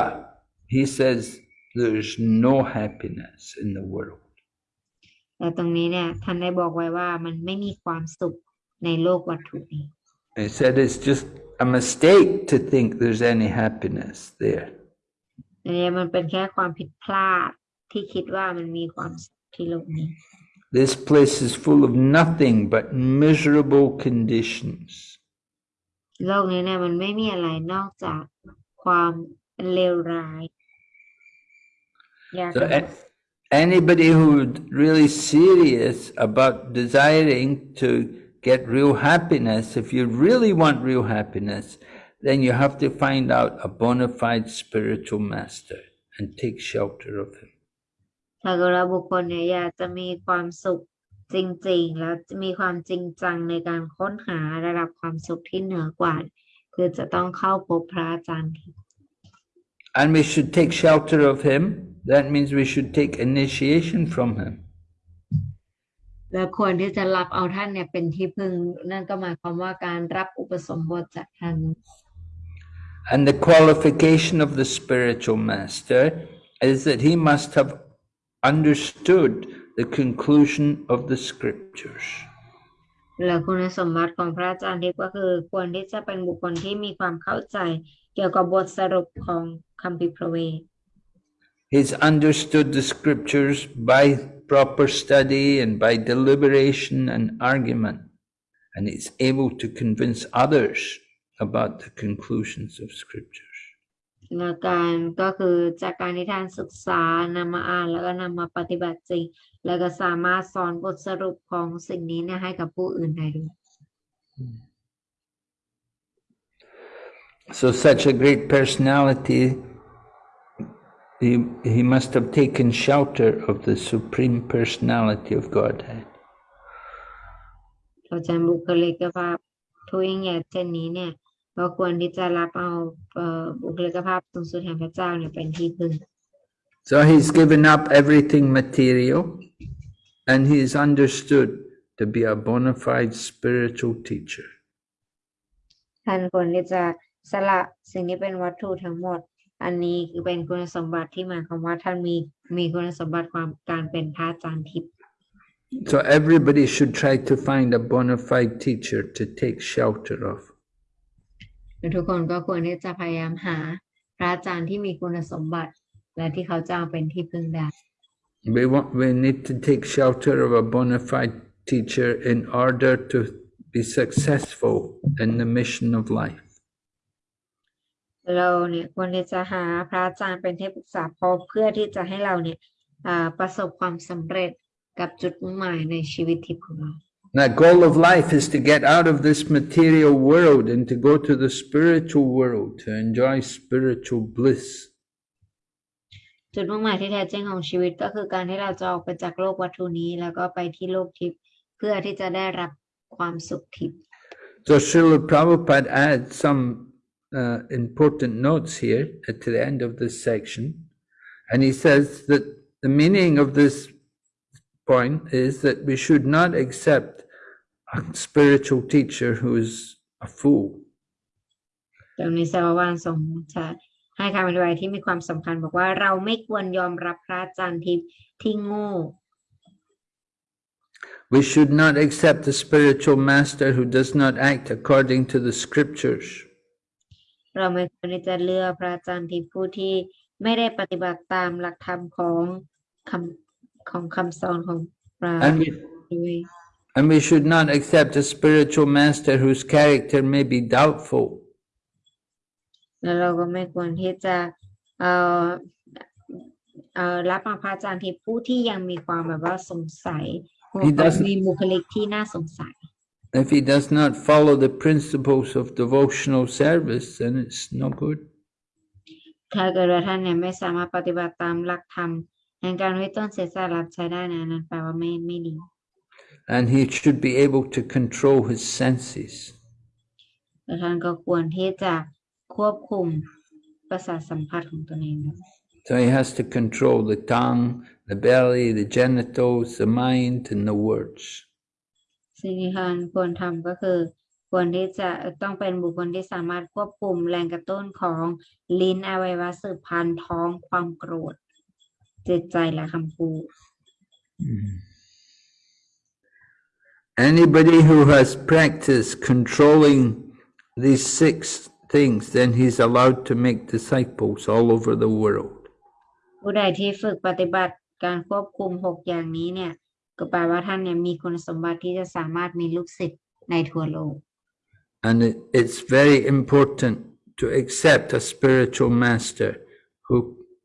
[SPEAKER 1] he says there's no happiness in the world.
[SPEAKER 2] แต่ตรงนี้เนี่ยท่านได้บอกไว้ว่ามันไม่มีความสุขในโลกวัตถุนี้
[SPEAKER 1] He said it's just a mistake to think there's any happiness there.
[SPEAKER 2] อันนี้มันเป็นแค่ความผิดพลาดที่คิดว่ามันมีความสุขที่โลกนี้
[SPEAKER 1] This place is full of nothing but miserable conditions.
[SPEAKER 2] โลกนี้เนี่ยมันไม่มีอะไรนอกจากความเลวร้ายอยาก
[SPEAKER 1] So a- anybody who's really serious about desiring to get real happiness, if you really want real happiness, then you have to find out a bona fide spiritual master and take shelter of him.
[SPEAKER 2] ถ้าเกิดว่าบุคคลเนี่ยอยากจะมีความสุข จริงๆ แล้วจะมีความจริงจังในการค้นหาระดับความสุขที่เหนือกว่า คือจะต้องเข้าพบพระอาจารย์ที่
[SPEAKER 1] And we should take shelter of him. That means we should take initiation from him.
[SPEAKER 2] และควรที่จะรับเอาท่านเนี่ยเป็นที่พึ่งนั่นก็หมายความว่าการรับอุปสมบทจากท่าน
[SPEAKER 1] And the qualification of the spiritual master is that he must have understood the conclusion of the scriptures.
[SPEAKER 2] และคุณสมบัติของพระอาจารย์ทิพย์ก็คือควรที่จะเป็นบุคคลที่มีความเข้าใจ เกี่ยวกับบทสรุปของคัมภีร์พระเวท
[SPEAKER 1] He's understood the scriptures by proper study and by deliberation and argument, and he's able to convince others about the conclusions of scriptures.
[SPEAKER 2] แล้วการก็คือจากการที่ท่านศึกษานำมาอ่านแล้วก็นำมาปฏิบัติจริง แล้วก็สามารถสอนบทสรุปของสิ่งนี้เนี่ยให้กับผู้อื่นได้ด้วย
[SPEAKER 1] So such a great personality, he, he must have taken shelter of the supreme personality of Godhead.
[SPEAKER 2] เราจะบุคลิกภาพทุยงใหญ่เช่นนี้เนี่ย ก็ควรที่จะรับเอาเอ่อบุคลิกภาพสูงสุดแห่งพระเจ้าเนี่ยเป็นที่พึ่ง
[SPEAKER 1] So he's given up everything material and he is understood to be a bona fide spiritual teacher.
[SPEAKER 2] ท่านควรที่จะสละสิ่งที่เป็นวัตถุทั้งหมด อันนี้คือเป็นคุณสมบัติที่หมายความว่าท่านมีมีคุณสมบัติความการเป็นพระอาจารย์ทิพย์
[SPEAKER 1] So everybody should try to find a bona fide teacher to take shelter of.
[SPEAKER 2] ทุกคนก็ควรที่จะพยายามหาพระอาจารย์ที่มีคุณสมบัติ และที่เขาจะเอาเป็นที่พึ่งได้
[SPEAKER 1] We want, we need to take shelter of a bona fide teacher in order to be successful in the mission of life.
[SPEAKER 2] เราเนี่ยควรที่จะหาพระอาจารย์เป็นที่ปรึกษาพอเพื่อที่จะให้เราเนี่ยอ่าประสบความสำเร็จกับจุดมุ่งหมายในชีวิตทิพย์ของเรา
[SPEAKER 1] The goal of life is to get out of this material world and to go to the spiritual world to enjoy spiritual bliss.
[SPEAKER 2] จุดมุ่งหมายที่แท้จริงของชีวิตก็คือการที่เราจะออกไปจากโลกวัตถุนี้ แล้วก็ไปที่โลกทิพย์เพื่อที่จะได้รับความสุขทิพย์
[SPEAKER 1] So Srila Prabhupada adds some uh, important notes here at the end of this section. And he says that the meaning of this point is that we should not accept a spiritual teacher who is a fool.
[SPEAKER 2] ตรงนี้สารวานทรงจะให้คำอธิบายที่มีความสำคัญบอกว่าเราไม่ควรยอมรับพระอาจารย์ทิพย์ที่โง่
[SPEAKER 1] We should not accept a spiritual master who does not act according to the scriptures.
[SPEAKER 2] เราไม่ควรที่จะเลือกพระอาจารย์ทิพย์ผู้ที่ไม่ได้ปฏิบัติตามหลักธรรมของคำ ของคำสอนของพระ
[SPEAKER 1] And we,
[SPEAKER 2] ด้วย
[SPEAKER 1] and we should not accept a spiritual master whose character may be doubtful.
[SPEAKER 2] แล้วเราก็ไม่ควรที่จะเอ่อเอ่อรับมาพระอาจารย์ทิพย์ผู้ที่ยังมีความแบบว่าสงสัย
[SPEAKER 1] He doesn't-
[SPEAKER 2] มีบุคลิกที่น่าสงสัย
[SPEAKER 1] If he does not follow the principles of devotional service, then it's no good.
[SPEAKER 2] ถ้าเกิดว่าท่านเนี่ยไม่สามารถปฏิบัติตามหลักธรรม แห่งการไว้ต้นเสียสละรับใช้ได้นะนั้นแปลว่าไม่ไม่ดี
[SPEAKER 1] And he should be able to control his senses.
[SPEAKER 2] แล้วท่านก็ควรที่จะควบคุมประสาทสัมผัสของตนเองด้วย
[SPEAKER 1] So he has to control the tongue, the belly, the genitals, the mind, and the words.
[SPEAKER 2] สิ่งที่ท่านควรทำก็คือควรที่จะต้องเป็นบุคคลที่สามารถควบคุมแรงกระตุ้นของลิ้นอวัยวะสืบพันธุ์ท้องความโกรธ จิตใจและคำพูด
[SPEAKER 1] Anybody who has practiced controlling these six things, then he's allowed to make disciples all over the world.
[SPEAKER 2] ผู้ใดที่ฝึกปฏิบัติการควบคุมหกอย่างนี้เนี่ย ก็แปลว่าท่านเนี่ยมีคุณสมบัติที่จะสามารถมีลูกศิษย์ในทั่วโลก
[SPEAKER 1] And it, it's very important to accept a spiritual master who,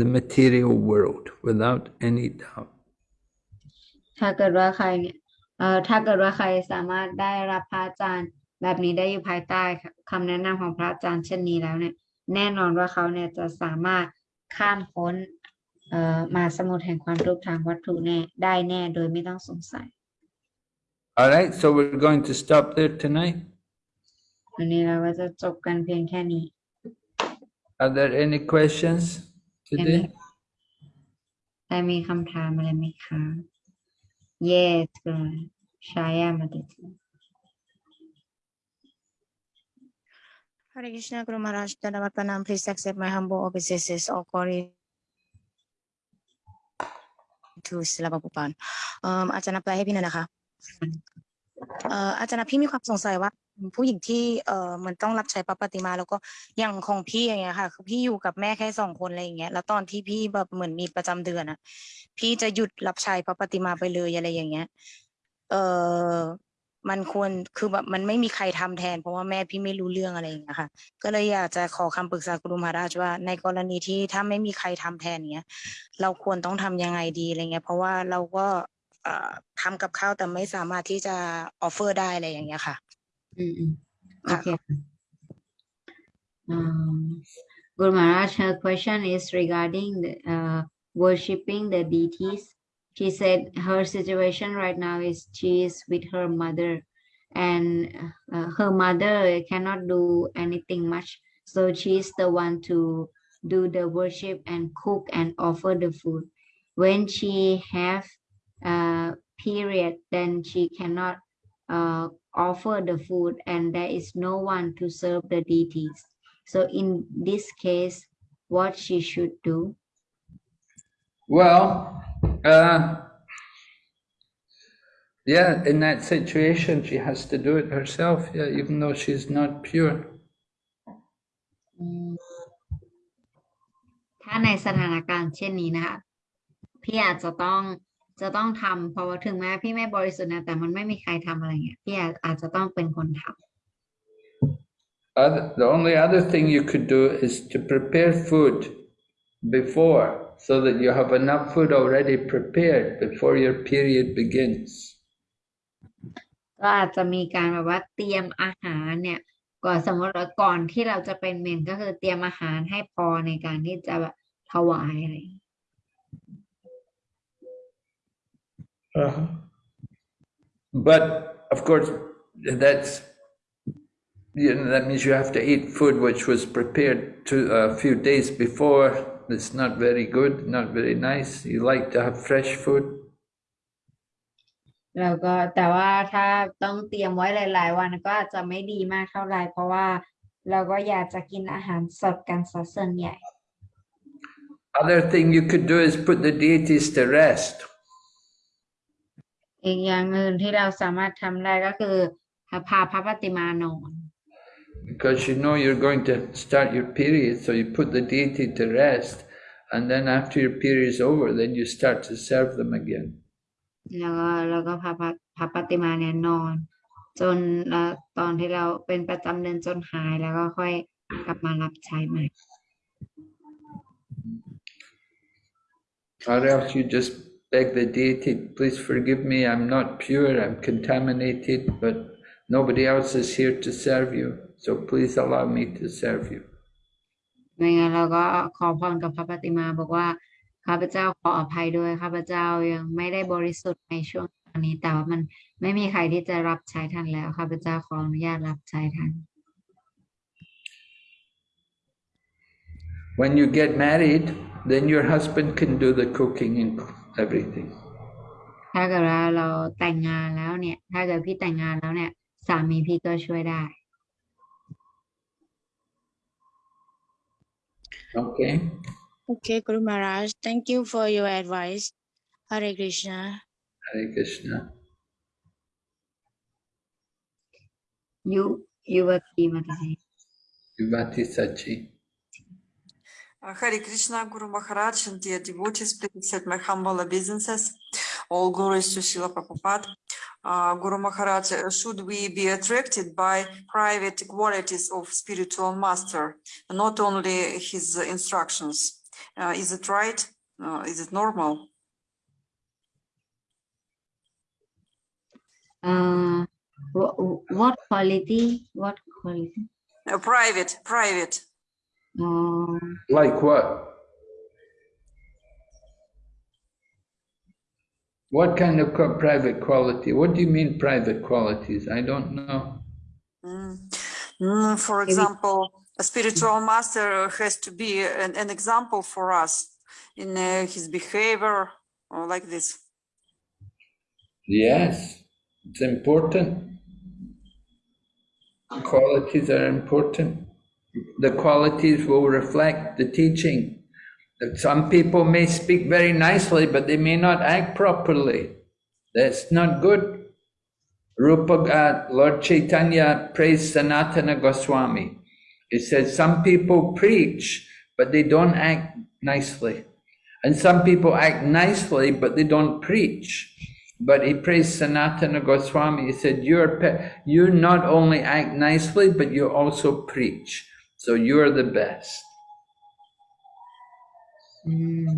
[SPEAKER 1] the material world without any doubt.
[SPEAKER 2] ถ้าเกิดว่าใครเนี่ยเอ่อถ้าเกิดว่าใครสามารถได้รับพระอาจารย์แบบนี้ได้อยู่ภายใต้คำแนะนำของพระอาจารย์เช่นนี้แล้วเนี่ย แน่นอนว่าเขาเนี่ยจะสามารถข้ามพ้นเอ่อมาสมุทรแห่งความทุกข์ทางวัตถุแน่ได้แน่โดยไม่ต้องสงสัย
[SPEAKER 1] All right, so we're going to stop there tonight.
[SPEAKER 2] วันนี้เราก็จะจบกันเพียงแค่นี้
[SPEAKER 1] Are there any questions Today?
[SPEAKER 2] I mean, come time, let me come. Yes, good. Shaya Madhita.
[SPEAKER 3] Hare Krishna Guru Maharaj, Dhanavat Pranam, please accept my humble obeisances, all glory to Srila Prabhupada. Um, อาจารย์นับไปให้พี่หน่อยนะคะ เอ่ออาจารย์นับพี่มีความสงสัยว่า ผู้หญิงที่เออเหมันต้องรับใช้พระปฏิมา แล้วก็อย่างของพี่อย่างเงี้ยค่ะ คือพี่อยู่กับแม่แค่สองคนอะไรอย่างเงี้ยแล้วตอนที่พี่แบบเหมือนมีประจำเดือนอะ พี่จะหยุดรับใช้พระปฏิมาไปเลยอะไรอย่างเงี้ย เออมันควรคือแบบมันไม่มีใครทำแทน เพราะว่าแม่พี่ไม่รู้เรื่องอะไรอย่างเงี้ยค่ะ ก็เลยอยากจะขอคำปรึกษากุรุมหาราชว่า ในกรณีที่ถ้าไม่มีใครทำแทนเงี้ย เราควรต้องทำยังไงดีอะไรเงี้ย เพราะว่าเราก็เอ่อทำกับข้าวแต่ไม่สามารถที่จะออฟเฟอร์ได้อะไรอย่างเงี้ยค่ะ
[SPEAKER 2] Mm-hmm. Okay. Um, Guru Maharaj, her question is regarding the, uh, worshipping the deities. She said her situation right now is she is with her mother and uh, her mother cannot do anything much. So she is the one to do the worship and cook and offer the food. When she have a period, then she cannot uh, offer the food, and there is no one to serve the deities. So in this case, what she should do?
[SPEAKER 1] Well, uh, yeah, in that situation, she has to do it herself, yeah, even though she's not pure.
[SPEAKER 2] อืมถ้าในสถานการณ์เช่นนี้นะคะพี่อาจจะต้อง จะต้องทำเพราะว่าถึงแม้พี่ไม่บริสุทธิ์นะแต่มันไม่มีใครทำอะไรเงี้ยพี่อาจอาจจะต้องเป็นคนทำ
[SPEAKER 1] Other, the only other thing you could do is to prepare food before, so that you have enough food already prepared before your period begins.
[SPEAKER 2] ก็อาจจะมีการแบบว่าเตรียมอาหารเนี่ยก่อนสมมติว่าก่อนที่เราจะเป็นเมนก็คือเตรียมอาหารให้พอในการที่จะแบบถวายอะไรอย่างเ งี้ย
[SPEAKER 1] Uh-huh. But of course, that's you know, that means you have to eat food which was prepared to a few days before. It's not very good, not very nice. You like to have fresh food.
[SPEAKER 2] แล้วก็แต่ว่าถ้าต้องเตรียมไว้หลาย ๆ วันก็อาจจะไม่ดีมากเท่าไหร่เพราะว่าเราก็อยากจะกินอาหารสดกันซะส่วนใหญ่
[SPEAKER 1] Other thing you could do is put the deities to rest.
[SPEAKER 2] อีกอย่างหนึ่งที่เราสามารถทำได้ก็คือพาพระปฏิมานอน
[SPEAKER 1] Because you know you're going to start your period, so you put the deity to rest, and then after your period is over, then you start to serve them again.
[SPEAKER 2] แล้วก็แล้วก็พาพระพระปฏิมาเนี่ยนอน จนเอ่อตอนที่เราเป็นประจำเดือนจนหายแล้วก็ค่อยกลับมารับใช้ใหม่
[SPEAKER 1] Or else you just beg the deity, please forgive me, I'm not pure, I'm contaminated, but nobody else is here to serve you, so please allow me to serve you.
[SPEAKER 2] ไม่งั้นเราก็ขอพรกับพระปฏิมาบอกว่าข้าพเจ้าขออภัยด้วยข้าพเจ้ายังไม่ได้บริสุทธิ์ในช่วงตอนนี้ แต่ว่ามันไม่มีใครที่จะรับใช้ท่านแล้วข้าพเจ้าขออนุญาตรับใช้ท่าน
[SPEAKER 1] When you get married, then your husband can do the cooking and everything.
[SPEAKER 2] ถ้าเกิดว่าเราแต่งงานแล้วเนี่ย ถ้าเกิดพี่แต่งงานแล้วเนี่ย สามีพี่ก็ช่วยได้
[SPEAKER 1] Okay?
[SPEAKER 3] Okay Guru Maharaj thank you for your advice Hare Krishna
[SPEAKER 1] Hare Krishna.
[SPEAKER 2] ยุยุวกีมาที่
[SPEAKER 1] Vivati Sachi.
[SPEAKER 4] Uh, Hari Krishna, Guru Maharaj, and dear devotees, please accept my humble obeisances. All glories to Srila Prabhupada. Uh, Guru Maharaj, uh, should we be attracted by private qualities of spiritual master, not only his instructions? Uh, is it right? Uh, is it normal?
[SPEAKER 2] Uh, what quality? What quality?
[SPEAKER 4] Uh, private, private
[SPEAKER 2] อ๋อ
[SPEAKER 1] Like what? What kind of co- private quality? What do you mean private qualities? I don't know.
[SPEAKER 4] Mm. Mm, for example, a spiritual master has to be an, an example for us in uh, his behavior or like this.
[SPEAKER 1] Yes, it's important. Qualities are important. The qualities will reflect the teaching. Some people may speak very nicely, but they may not act properly. That's not good. Rupa, uh, Lord Chaitanya praised Sanatana Goswami. He said some people preach, but they don't act nicely. And some people act nicely, but they don't preach. But he praised Sanatana Goswami. He said, you're, you not only act nicely, but you also preach. So you're the best.
[SPEAKER 2] อืม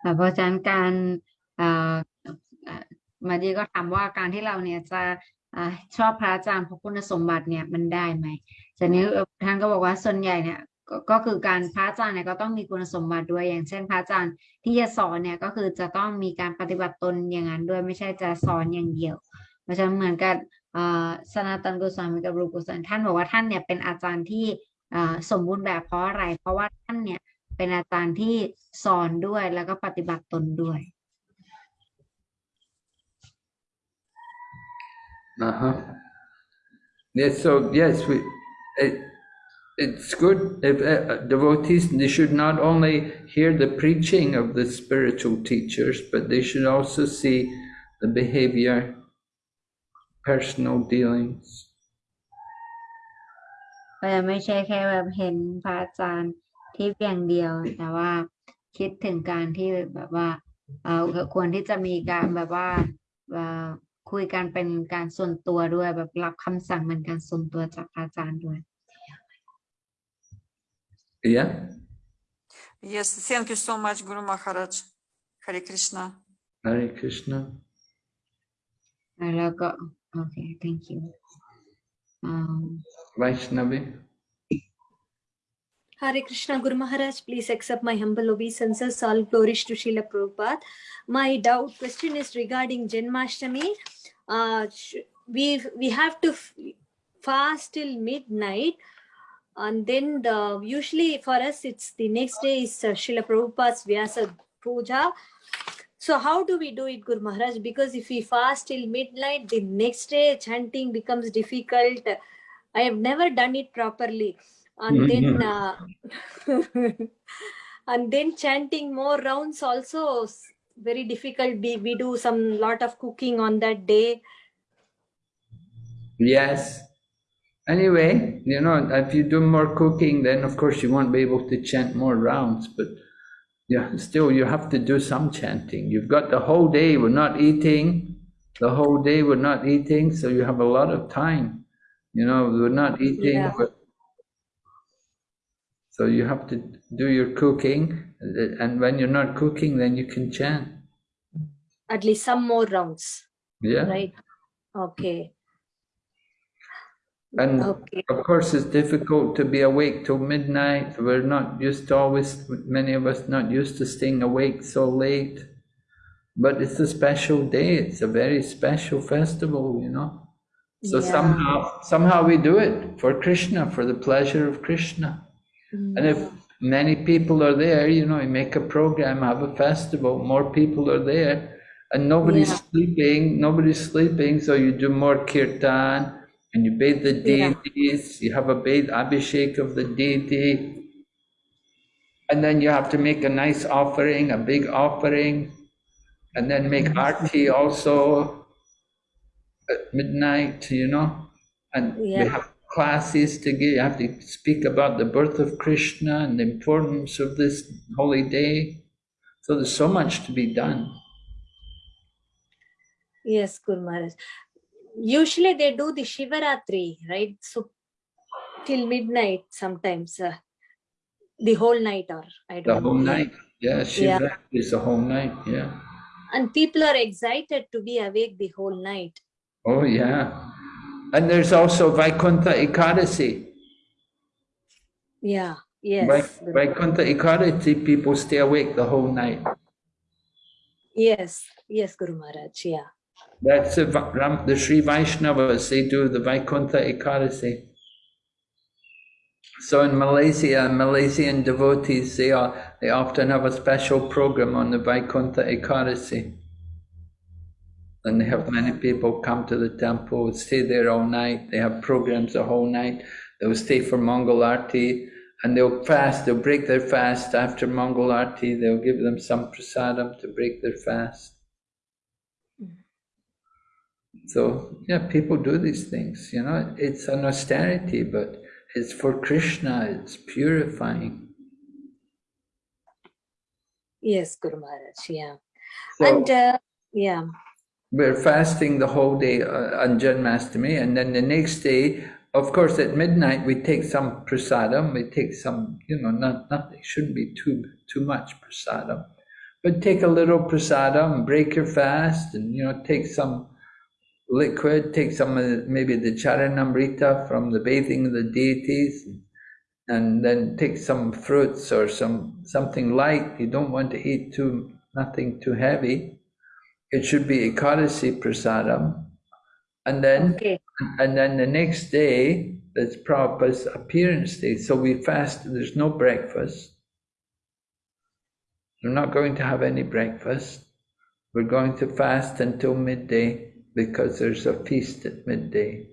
[SPEAKER 2] แต่เพราะฉะนั้นการมาดีก็ถามว่าการที่เราเนี่ยจะชอบพระอาจารย์เพราะคุณสมบัติเนี่ยมันได้ไหมจากนี้ท่านก็บอกว่าส่วนใหญ่เนี่ยก็คือการพระอาจารย์เนี่ยก็ต้องมีคุณสมบัติด้วยอย่างเช่น พระอาจารย์ที่จะสอนเนี่ยก็คือจะต้องมีการปฏิบัติตนอย่างนั้นด้วยไม่ใช่จะสอนอย่างเดียว เพราะฉะนั้นเหมือนกับ สนาตันกุศลกับรูปกุศลท่านบอกว่าท่านเนี่ยเป็นอาจารย์ที่สมบูรณ์แบบเพราะอะไร เพราะว่าท่านเนี่ยเป็นอาจารย์ที่สอนด้วยแล้วก็ปฏิบัติตนด้วย
[SPEAKER 1] Uh-huh. Yes, so yes, we, it, it's good if uh, devotees, they should not only hear the preaching of the spiritual teachers, but they should also see the behavior, personal dealings.
[SPEAKER 2] ก็ยังไม่ใช่แค่แบบเห็นพระอาจารย์ที่เพียงเดียว แต่ว่าคิดถึงการที่แบบว่าเอ่อควรที่จะมีการแบบว่าเอ่อคุยกันเป็นการส่วนตัวด้วยแบบรับคำสั่งเป็นการส่วนตัวจากพระอาจารย์ด้วย
[SPEAKER 1] Yeah?
[SPEAKER 4] Yes, thank you so much, Guru Maharaj. Hare Krishna.
[SPEAKER 1] Hare Krishna.
[SPEAKER 2] แล้วก็ Okay, thank you. Um,
[SPEAKER 1] Vaishnavi.
[SPEAKER 5] Hare Krishna Guru Maharaj, please accept my humble obeisances. All glories to Srila Prabhupada. My doubt question is regarding Janmashtami. Uh, we we have to fast till midnight and then the, usually for us it's the next day is uh, Srila Prabhupada's Vyasa Puja so how do we do it, Guru Maharaj? Because if we fast till midnight, the next day chanting becomes difficult. I have never done it properly and then uh, and then chanting more rounds also very difficult we, we do some lot of cooking on that day
[SPEAKER 1] Yes. Anyway, you know, if you do more cooking, then of course you won't be able to chant more rounds, but yeah, still you have to do some chanting. You've got the whole day, we're not eating, the whole day we're not eating, so you have a lot of time. You know, we're not eating,
[SPEAKER 5] Yeah.
[SPEAKER 1] so you have to do your cooking, uh, and when you're not cooking, then you can chant.
[SPEAKER 5] at least some more rounds
[SPEAKER 1] Yeah.
[SPEAKER 5] right okay
[SPEAKER 1] And
[SPEAKER 5] okay
[SPEAKER 1] Of course, it's difficult to be awake till midnight. We're not used to always, many of us not used to staying awake so late. But it's a special day. It's a very special festival, you know. So
[SPEAKER 5] Yeah.
[SPEAKER 1] somehow, somehow we do it for Krishna, for the pleasure of Krishna. Mm. And if many people are there, you know, you make a program, have a festival, more people are there, and nobody's
[SPEAKER 5] Yeah.
[SPEAKER 1] sleeping, nobody's sleeping, so you do more kirtan, and you bathe the
[SPEAKER 5] Yeah.
[SPEAKER 1] deities, you have a bathe abhishek of the deity, and then you have to make a nice offering, a big offering, and then make mm-hmm. arti also at midnight, you know, and we
[SPEAKER 5] Yeah.
[SPEAKER 1] have classes to give. You have to speak about the birth of Krishna and the importance of this holy day. So there's so much to be done.
[SPEAKER 5] yes Guru Maharaj. Usually they do the shivaratri right so till midnight sometimes uh, the whole night or i don't
[SPEAKER 1] whole
[SPEAKER 5] know The whole
[SPEAKER 1] night. Yeah, Shiva is the whole night. Yeah.
[SPEAKER 5] and people are excited to be awake the whole night
[SPEAKER 1] Oh, yeah. And there's also Vaikuntha Ekadasi.
[SPEAKER 5] yeah yes
[SPEAKER 1] Vaikuntha Ekadasi, people stay awake the whole night.
[SPEAKER 5] yes yes guru maharaj yeah
[SPEAKER 1] That's the, the Sri Vaishnavas, they do the Vaikuntha Ekadasi. So in Malaysia, Malaysian devotees, they, are, they often have a special program on the Vaikuntha Ekadasi. And they have many people come to the temple, stay there all night. They have programs the whole night. They'll stay for Mangal Arti, and they'll fast, they'll break their fast after Mangal Arti, they'll give them some prasadam to break their fast. So, yeah, people do these things, you know, it's an austerity, but it's for Krishna, it's purifying.
[SPEAKER 5] Yes, Guru Maharaj. Yeah.
[SPEAKER 1] So
[SPEAKER 5] and uh, yeah.
[SPEAKER 1] we're fasting the whole day uh, on Janmashtami, and then the next day, of course, at midnight we take some prasadam, we take some, you know, not nothing, shouldn't be too too much prasadam, but take a little prasadam, break your fast, and you know, take some liquid, take some of the, maybe the charanamrita from the bathing of the deities, and then take some fruits or some something light. You don't want to eat too nothing too heavy. It should be ekadasi prasadam, and then
[SPEAKER 5] Okay.
[SPEAKER 1] and then the next day that's Prabhupada's appearance day. So we fast. There's no breakfast. We're not going to have any breakfast. We're going to fast until midday because there's a feast at midday.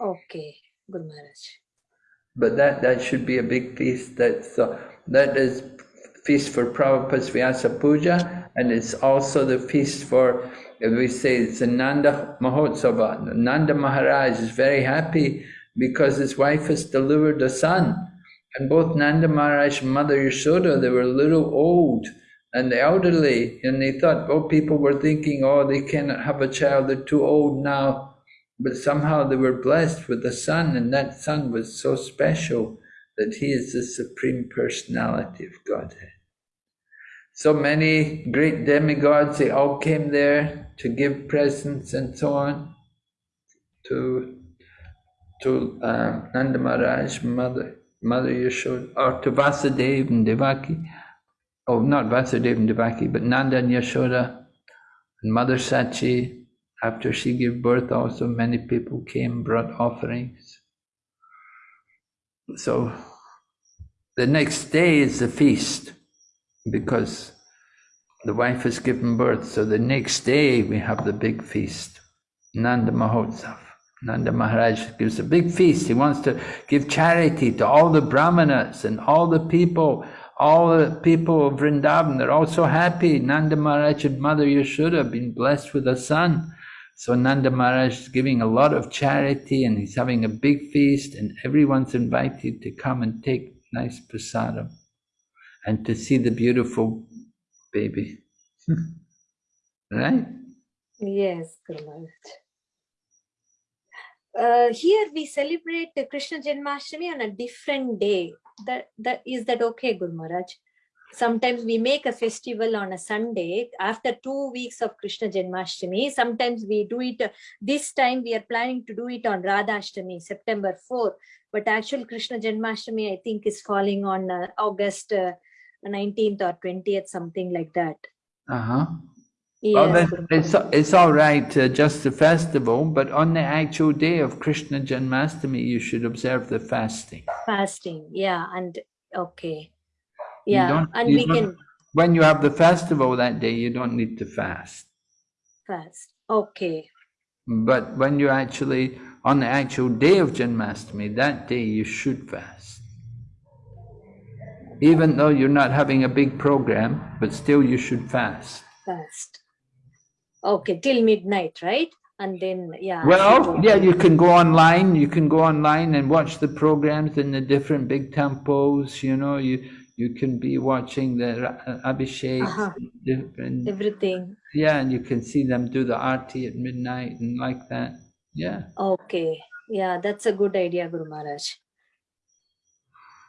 [SPEAKER 5] Okay, Guru Maharaj.
[SPEAKER 1] But that, that should be a big feast. That's uh, that is feast for Prabhupada's Vyasa Puja, and it's also the feast for we say it's a Nanda Mahotsava. Nanda Maharaj is very happy because his wife has delivered a son, and both Nanda Maharaj and Mother Yashoda they were a little old and the elderly, and they thought, oh, people were thinking, oh, they cannot have a child; they're too old now. But somehow they were blessed with a son, and that son was so special that he is the Supreme Personality of Godhead. So many great demigods, they all came there to give presents and so on to, to um, Nanda Maharaj, Mother, Mother Yashoda, or to Vasudeva and Devaki. Oh, not Vasudeva and Devaki, but Nanda and Yashoda and Mother Sachi, after she gave birth also many people came, brought offerings. So the next day is the feast because the wife has given birth. So the next day we have the big feast, Nanda Mahotsav. Nanda Maharaj gives a big feast. He wants to give charity to all the brahmanas and all the people, all the people of Vrindavan. They're all so happy. Nanda Maharaj and Mother Yashoda have been blessed with a son. So Nanda Maharaj is giving a lot of charity and he's having a big feast and everyone's invited to come and take nice prasadam and to see the beautiful baby. right?
[SPEAKER 5] Yes, Guru. Uh, here we celebrate Krishna Janmashtami on a different day. That that is that okay, Guru Maharaj? Sometimes we make a festival on a Sunday after two weeks of Krishna Janmashtami. Sometimes we do it. this time we are planning to do it on Radhashtami, September 4. But actual Krishna Janmashtami, I think, is falling on uh, August uh, 19th or 20th, something like that.
[SPEAKER 1] Uh-huh.
[SPEAKER 5] Yes,
[SPEAKER 1] Well, it's, it's all right, uh, just the festival, but on the actual day of Krishna Janmashtami, you should observe the fasting.
[SPEAKER 5] fasting yeah and okay yeah and we can
[SPEAKER 1] When you have the festival that day, you don't need to fast.
[SPEAKER 5] fast okay
[SPEAKER 1] But when you actually, on the actual day of Janmashtami, that day you should fast. Even though you're not having a big program, but still you should fast.
[SPEAKER 5] fast okay till midnight right and then yeah
[SPEAKER 1] Well, yeah, you can go online, you can go online and watch the programs in the different big temples, you know, you you can be watching the Ra- Abhishek,
[SPEAKER 5] Uh-huh.
[SPEAKER 1] different,
[SPEAKER 5] everything
[SPEAKER 1] yeah, and you can see them do the arti at midnight and like that. Yeah.
[SPEAKER 5] okay yeah that's a good idea guru maharaj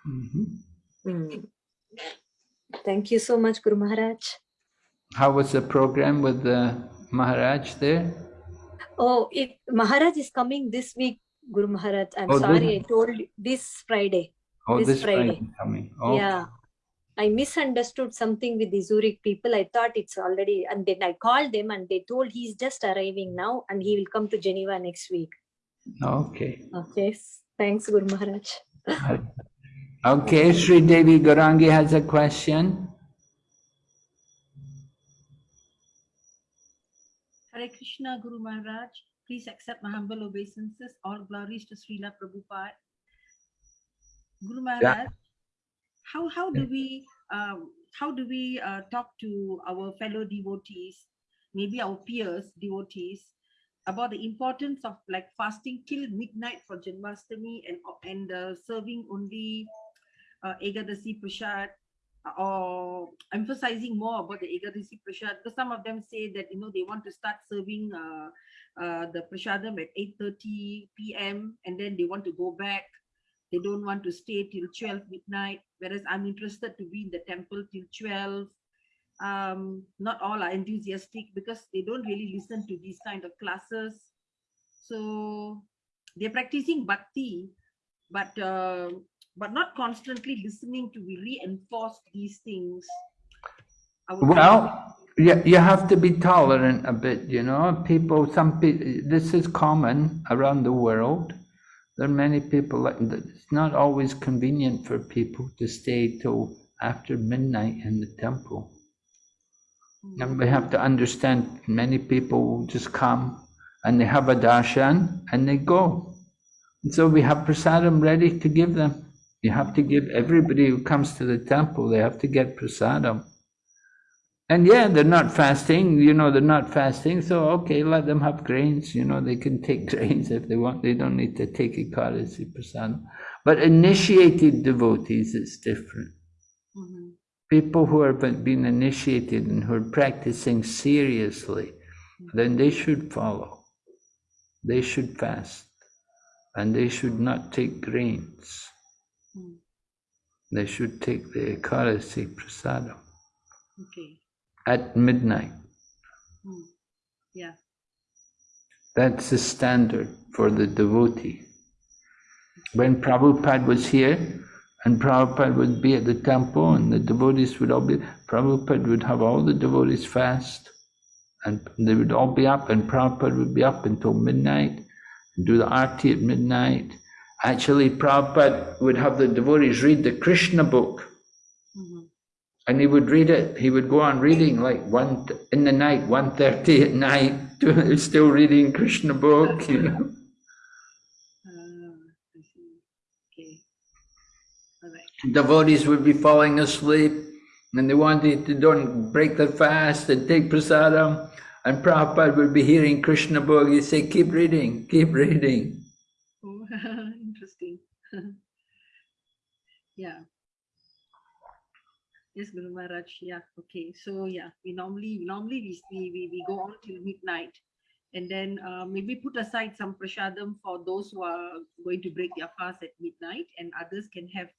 [SPEAKER 1] Mhm.
[SPEAKER 5] Mm. thank you so much guru maharaj
[SPEAKER 1] How was the program with the Maharaj there?
[SPEAKER 5] oh it maharaj is coming this week guru maharaj i'm
[SPEAKER 1] Oh, this-
[SPEAKER 5] sorry i told this friday
[SPEAKER 1] Oh,
[SPEAKER 5] This
[SPEAKER 1] this Friday
[SPEAKER 5] Friday.
[SPEAKER 1] coming. Oh,
[SPEAKER 5] Yeah. I misunderstood something with the Zurich people. I thought it's already, and then I called them and they told he's just arriving now and he will come to Geneva next week.
[SPEAKER 1] Okay.
[SPEAKER 5] Okay. Thanks, Guru Maharaj.
[SPEAKER 1] Okay, Sri Devi Garangi has a question.
[SPEAKER 6] Hare Krishna Guru Maharaj, please accept my humble obeisances. All glories to Srila Prabhupada. Guru Maharaj, how how do we um, how do we uh, talk to our fellow devotees, maybe our peers devotees, about the importance of like fasting till midnight for Janmashtami and and uh, serving only uh, Ekadasi Prasad or emphasizing more about the Ekadasi Prasad because some of them say that you know they want to start serving uh, uh, the Prasadam at 8.30 p.m. and then they want to go back. They don't want to stay till 12 midnight, whereas I'm interested to be in the temple till 12. Um, not all are enthusiastic because they don't really listen to these kind of classes. So they're practicing bhakti, but uh, but not constantly listening to reinforce these things. I would say-
[SPEAKER 1] Well, you, you have to be tolerant a bit, you know. People, some people, this is common around the world. There are many people like. It's not always convenient for people to stay till after midnight in the temple. Hmm. And we have to understand many people just come and they have a darshan and they go. And so we have prasadam ready to give them. You have to give everybody who comes to the temple, they have to get prasadam. And yeah, they're not fasting, you know, they're not fasting, so okay, let them have grains, you know, they can take grains if they want, they don't need to take Ekadasi prasadam. But initiated devotees, it's different.
[SPEAKER 6] Mhm.
[SPEAKER 1] People who have been been initiated and who are practicing seriously, then they should follow. They should fast. And they should not take grains. They should take the Ekadasi prasadam
[SPEAKER 6] Okay.
[SPEAKER 1] at midnight.
[SPEAKER 6] Mm. Yeah.
[SPEAKER 1] That's the standard for the devotee. When Prabhupada was here, and Prabhupada would be at the temple, and the devotees would all be, Prabhupada would have all the devotees fast, and they would all be up, and Prabhupada would be up until midnight, and do the arti at midnight. Actually, Prabhupada would have the devotees read the Krishna book,
[SPEAKER 6] Mhm.
[SPEAKER 1] and he would read it. He would go on reading like one in the night, one thirty at night, still reading Krishna book. You know.
[SPEAKER 6] Ah, I see. Okay. All right.
[SPEAKER 1] Devotees would be falling asleep, and they wanted to don't break their fast and take prasadam. And Prabhupada would be hearing Krishna book. He'd say, "Keep reading, keep reading."
[SPEAKER 6] Yeah. Yes, Guru Maharaj. Yeah. Okay. So yeah, we normally normally we we we, go on till midnight, and then uh, maybe put aside some prasadam for those who are going to break their fast at midnight, and others can have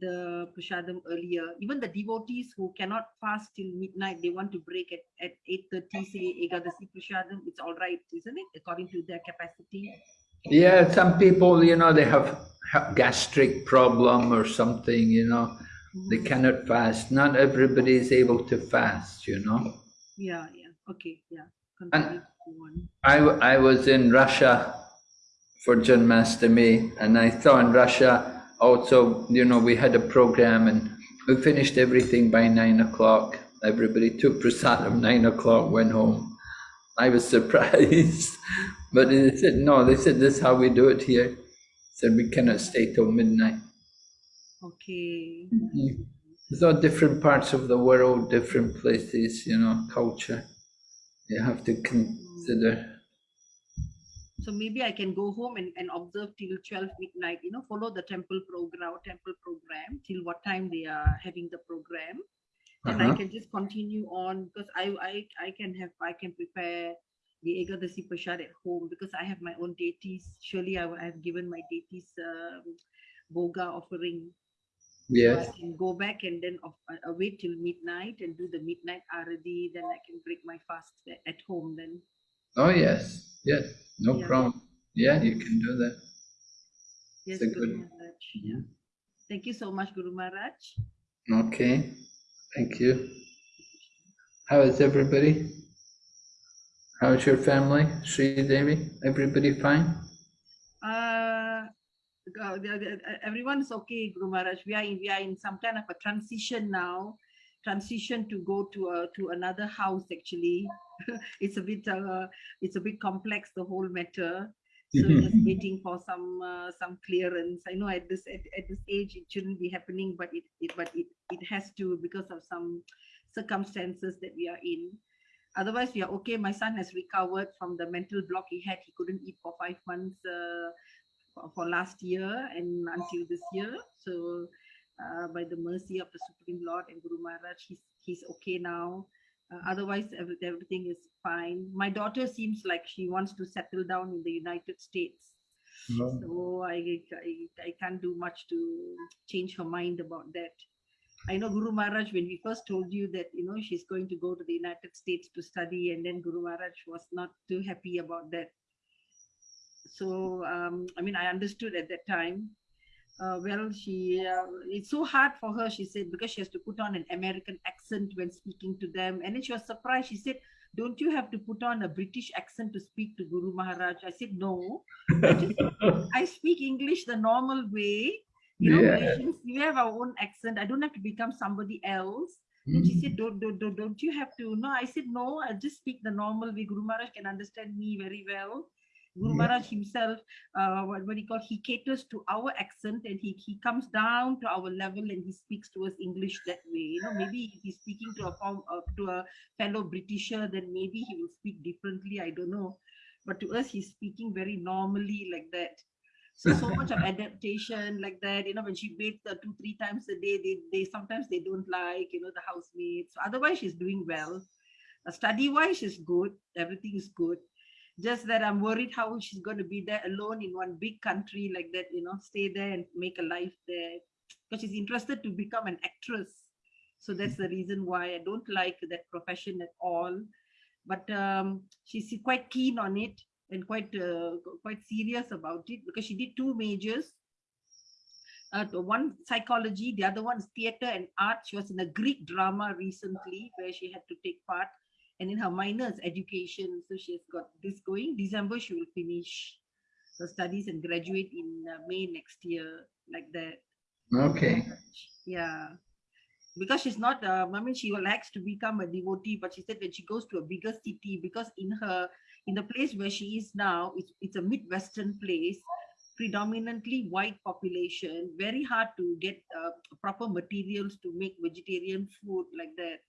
[SPEAKER 6] the prasadam earlier. Even the devotees who cannot fast till midnight, they want to break at at eight thirty. Say Ekadasi prasadam. It's all right, isn't it? According to their capacity.
[SPEAKER 1] Yeah, some people, you know, they have ha- gastric problem or something. You know, they
[SPEAKER 6] Mhm.
[SPEAKER 1] cannot fast. Not everybody is able to fast. You know.
[SPEAKER 6] Yeah, yeah. Okay, yeah. Continue to go on.
[SPEAKER 1] I, I was in Russia for Janmashtami, and I saw in Russia also, you know, we had a program and we finished everything by nine o'clock. Everybody took prasadam, nine o'clock, went home. I was surprised, but they said, no, they said, this is how we do it here. Said we cannot stay till midnight.
[SPEAKER 6] Okay. Mm-hmm.
[SPEAKER 1] So different parts of the world, different places, you know, culture. You have to consider.
[SPEAKER 6] So maybe I can go home and, and observe till 12 midnight, you know, follow the temple program, temple program till what time they are having the program. And I
[SPEAKER 1] Uh-huh.
[SPEAKER 6] can just continue on because I, I I can have I can prepare the Ekadasi Prasad at home because I have my own deities. Surely I, I have given my deities um, bhoga offering. So
[SPEAKER 1] Yes.
[SPEAKER 6] I can go back and then of, uh, uh, wait till midnight and do the midnight arati. Then I can break my fast at home. Then
[SPEAKER 1] Oh, yes, yes, no
[SPEAKER 6] Yeah.
[SPEAKER 1] problem. Yeah, you can do that.
[SPEAKER 6] yes,
[SPEAKER 1] a
[SPEAKER 6] Guru
[SPEAKER 1] good-
[SPEAKER 6] Maharaj. Yeah. Thank you so much, Guru Maharaj.
[SPEAKER 1] Okay, thank you. How is everybody? How's your family, Sri Devi? Everybody fine?
[SPEAKER 6] Uh, uh, the- uh, everyone's okay, Guru Maharaj. We are in, we are in some kind of a transition now. Transition to go to a to another house. Actually, it's a bit uh, it's a bit complex the whole matter. So
[SPEAKER 1] Mhm.
[SPEAKER 6] just waiting for some uh, some clearance. I know at this at, at this age it shouldn't be happening, but it, it but it it has to because of some circumstances that we are in. Otherwise, we are okay. My son has recovered from the mental block he had. He couldn't eat for five months uh, for, for last year and until this year. So, uh, by the mercy of the Supreme Lord and Guru Maharaj, he's he's okay now. Uh, otherwise, every, everything is fine. My daughter seems like she wants to settle down in the United States. So I, I, I can't do much to change her mind about that. I know Guru Maharaj, when we first told you that, you know, she's going to go to the United States to study, and then Guru Maharaj was not too happy about that. So, um, I mean, I understood at that time. Uh, well, she, uh, it's so hard for her, she said, because she has to put on an American accent when speaking to them. And then she was surprised. She said, don't you have to put on a British accent to speak to Guru Maharaj? I said, no. I just I speak English the normal way. You know,
[SPEAKER 1] Yeah.
[SPEAKER 6] Malaysians, we have our own accent. I don't have to become somebody else. And she said, don't, don't, don't, don't you have to? No, I said, no, I just speak the normal way. Guru Maharaj can understand me very well. Guru. Maharaj himself, uh, what, what he call, he caters to our accent and he, he comes down to our level and he speaks to us English that way. You know, maybe if he's speaking to a form, uh, to a fellow Britisher, then maybe he will speak differently. I don't know. But to us, he's speaking very normally like that. So so much of adaptation like that. You know, when she bathes uh, two three times a day, they they sometimes they don't like you know the housemates. So otherwise, she's doing well. Uh, study wise, she's good. Everything is good. Just that I'm worried how she's going to be there alone in one big country like that. You know, stay there and make a life there because she's interested to become an actress. So that's the reason why I don't like that profession at all. But um, she's quite keen on it and quite uh, quite serious about it because she did two majors. Uh, one psychology, the other one is theater and art. She was in a Greek drama recently where she had to take part, and in her minors education. So she has got this going. December she will finish her studies and graduate in uh, May next year, like that.
[SPEAKER 1] Okay.
[SPEAKER 6] Yeah. Because she's not, uh, I mean, she likes to become a devotee, but she said when she goes to a bigger city, because in her, in the place where she is now, it's, it's a Midwestern place, predominantly white population, very hard to get uh, proper materials to make vegetarian food like that.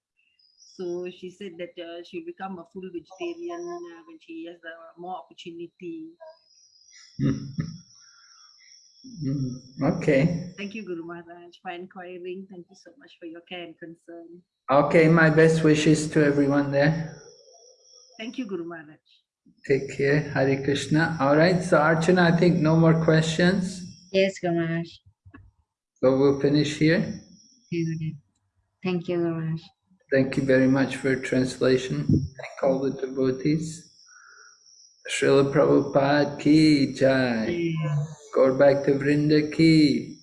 [SPEAKER 6] So she said that uh, she'll become a full vegetarian uh, when she has uh, more opportunity.
[SPEAKER 1] Mm, Okay.
[SPEAKER 6] Thank you, Guru Maharaj, for inquiring. Thank you so much for your care and concern.
[SPEAKER 1] Okay, my best wishes to everyone there.
[SPEAKER 6] Thank you, Guru Maharaj.
[SPEAKER 1] Take care. Hare Krishna. All right, so Archana, I think no more questions.
[SPEAKER 2] Yes, Guru Maharaj.
[SPEAKER 1] So we'll finish here.
[SPEAKER 2] Thank you, Guru Maharaj.
[SPEAKER 1] Thank you very much for translation. Thank all the devotees. Srila Prabhupada ki jai. Gaura bhakta vrinda ki.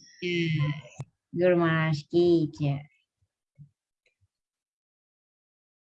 [SPEAKER 2] Guru Maharaj ki jai.